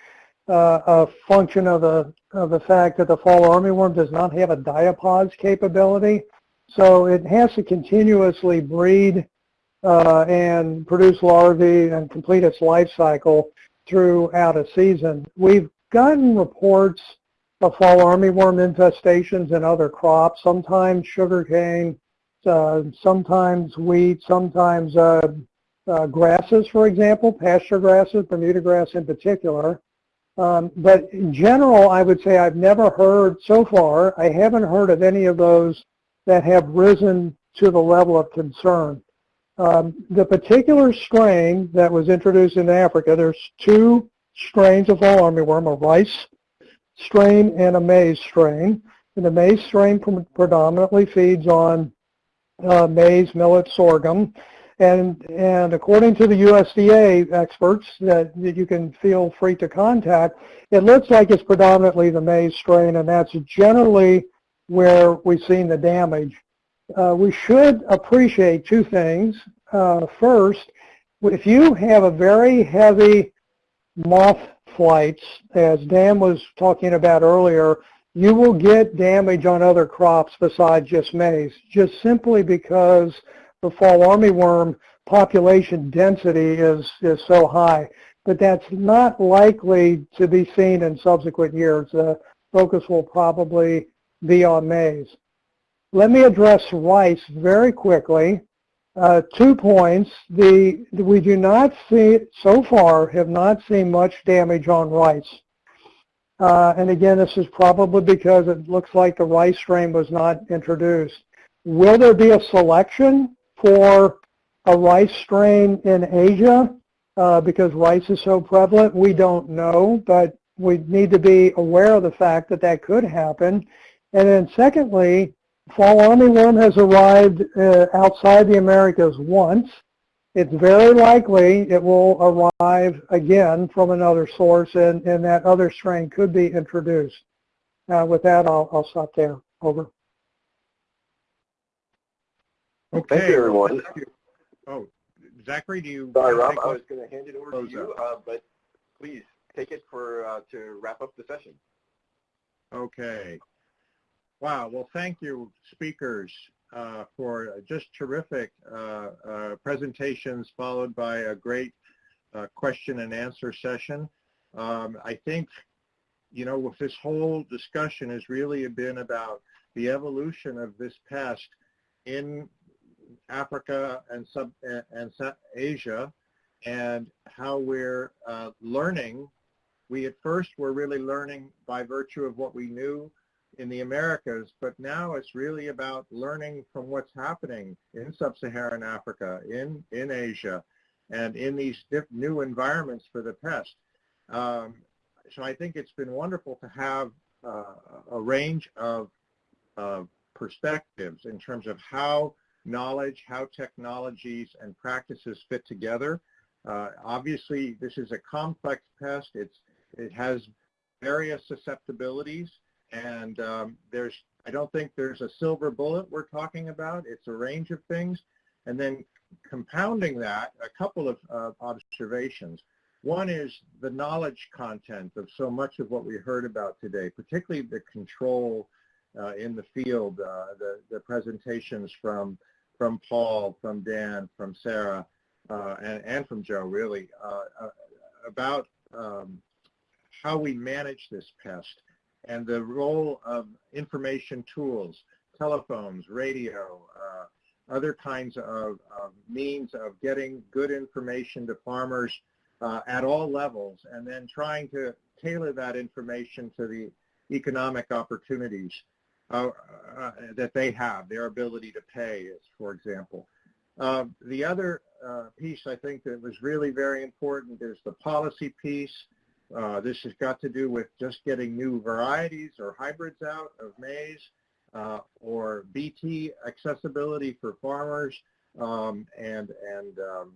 uh, a function of the of the fact that the fall armyworm does not have a diapause capability, so it has to continuously breed uh, and produce larvae and complete its life cycle throughout a season. We've gotten reports of fall armyworm infestations in other crops, sometimes sugarcane, uh, sometimes wheat, sometimes uh, uh, grasses, for example, pasture grasses, Bermuda grass in particular. Um, but in general, I would say I've never heard so far, I haven't heard of any of those that have risen to the level of concern. Um, the particular strain that was introduced in Africa, there's two strains of fall armyworm, a rice strain and a maize strain. And the maize strain predominantly feeds on uh, maize, millet, sorghum. And, and according to the USDA experts that, that you can feel free to contact, it looks like it's predominantly the maize strain, and that's generally where we've seen the damage. Uh, we should appreciate two things. Uh, first, if you have a very heavy moth flights, as Dan was talking about earlier, you will get damage on other crops besides just maize, just simply because the fall armyworm population density is, is so high. But that's not likely to be seen in subsequent years. The focus will probably be on maize. Let me address rice very quickly. Uh, two points. The, we do not see, so far, have not seen much damage on rice. Uh, and again, this is probably because it looks like the rice strain was not introduced. Will there be a selection for a rice strain in Asia uh, because rice is so prevalent? We don't know, but we need to be aware of the fact that that could happen. And then secondly, fall armyworm has arrived uh, outside the Americas once. It's very likely it will arrive again from another source and, and that other strain could be introduced. Uh, with that, I'll, I'll stop there. Over. Okay. Thank you, everyone. Oh, Zachary, do you? Sorry, Rob. I was going to hand it over to you, uh, but please take it for uh, to wrap up the session. Okay. Wow. Well, thank you, speakers, uh, for just terrific uh, uh, presentations followed by a great uh, question and answer session. Um, I think, you know, with this whole discussion has really been about the evolution of this pest in Africa and sub and Asia, and how we're uh, learning. We at first were really learning by virtue of what we knew in the Americas, but now it's really about learning from what's happening in sub-Saharan Africa, in, in Asia, and in these new environments for the pest. Um, so I think it's been wonderful to have uh, a range of perspectives in terms of how knowledge, how technologies and practices fit together. Uh, obviously, this is a complex pest. It's, it has various susceptibilities. And um, there's, I don't think there's a silver bullet we're talking about. It's a range of things. And then compounding that, a couple of uh, observations. One is the knowledge content of so much of what we heard about today, particularly the control uh, in the field, uh, the, the presentations from, from Paul, from Dan, from Sarah, uh, and, and from Joe, really, uh, uh, about um, how we manage this pest and the role of information tools, telephones, radio, uh, other kinds of, of, means of getting good information to farmers uh, at all levels, and then trying to tailor that information to the economic opportunities uh, uh that they have, their ability to pay, is, for example. Uh, the other uh, piece I think that was really very important is the policy piece. Uh, this has got to do with just getting new varieties or hybrids out of maize or BT accessibility for farmers um, and, and um,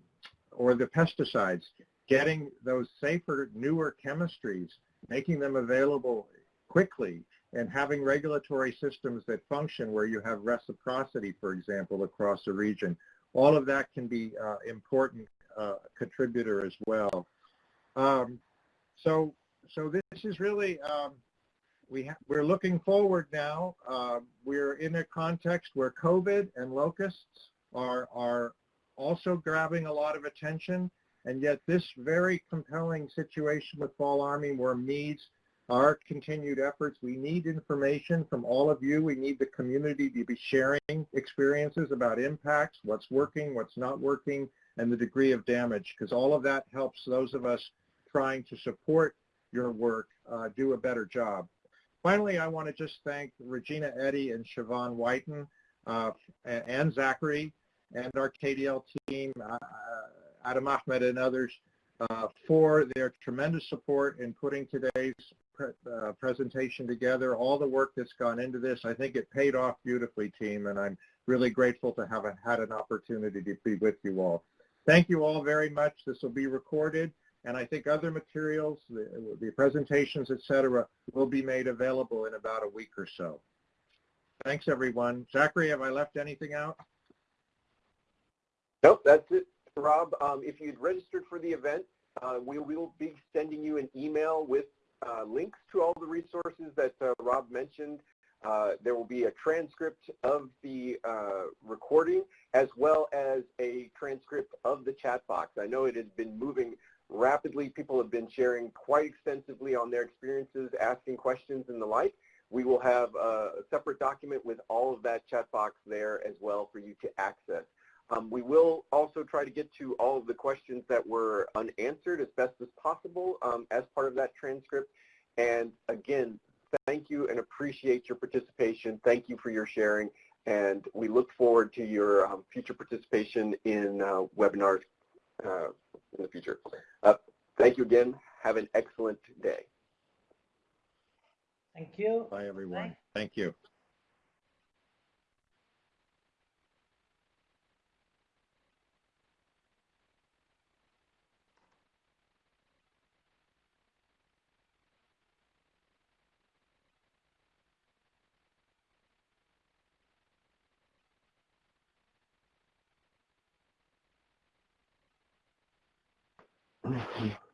or the pesticides, getting those safer, newer chemistries, making them available quickly and having regulatory systems that function where you have reciprocity, for example, across a region. All of that can be uh, important uh, contributor as well. Um, so, so this is really, um, we we're looking forward now. Uh, we're in a context where COVID and locusts are, are also grabbing a lot of attention, and yet this very compelling situation with fall armyworm needs our continued efforts. We need information from all of you. We need the community to be sharing experiences about impacts, what's working, what's not working, and the degree of damage, because all of that helps those of us trying to support your work uh, do a better job. Finally, I want to just thank Regina Eddy and Siobhan Whiten uh, and Zachary and our KDL team, uh, Adam Ahmed and others, uh, for their tremendous support in putting today's uh, presentation together, all the work that's gone into this. I think it paid off beautifully, team, and I'm really grateful to have a, had an opportunity to be with you all. Thank you all very much. This will be recorded, and I think other materials, the, the presentations, etc., will be made available in about a week or so. Thanks, everyone. Zachary, have I left anything out? Nope, that's it, Rob. Um, if you'd registered for the event, uh, we will be sending you an email with links to all the resources that uh, Rob mentioned. Uh, there will be a transcript of the uh, recording as well as a transcript of the chat box. I know it has been moving rapidly. People have been sharing quite extensively on their experiences, asking questions and the like. We will have a separate document with all of that chat box there as well for you to access. Um, we will also try to get to all of the questions that were unanswered as best as possible um, as part of that transcript. And again, thank you and appreciate your participation. Thank you for your sharing. And we look forward to your um, future participation in uh, webinars uh, in the future. Uh, thank you again. Have an excellent day. Thank you. Bye, everyone. Bye. Thank you. 嗯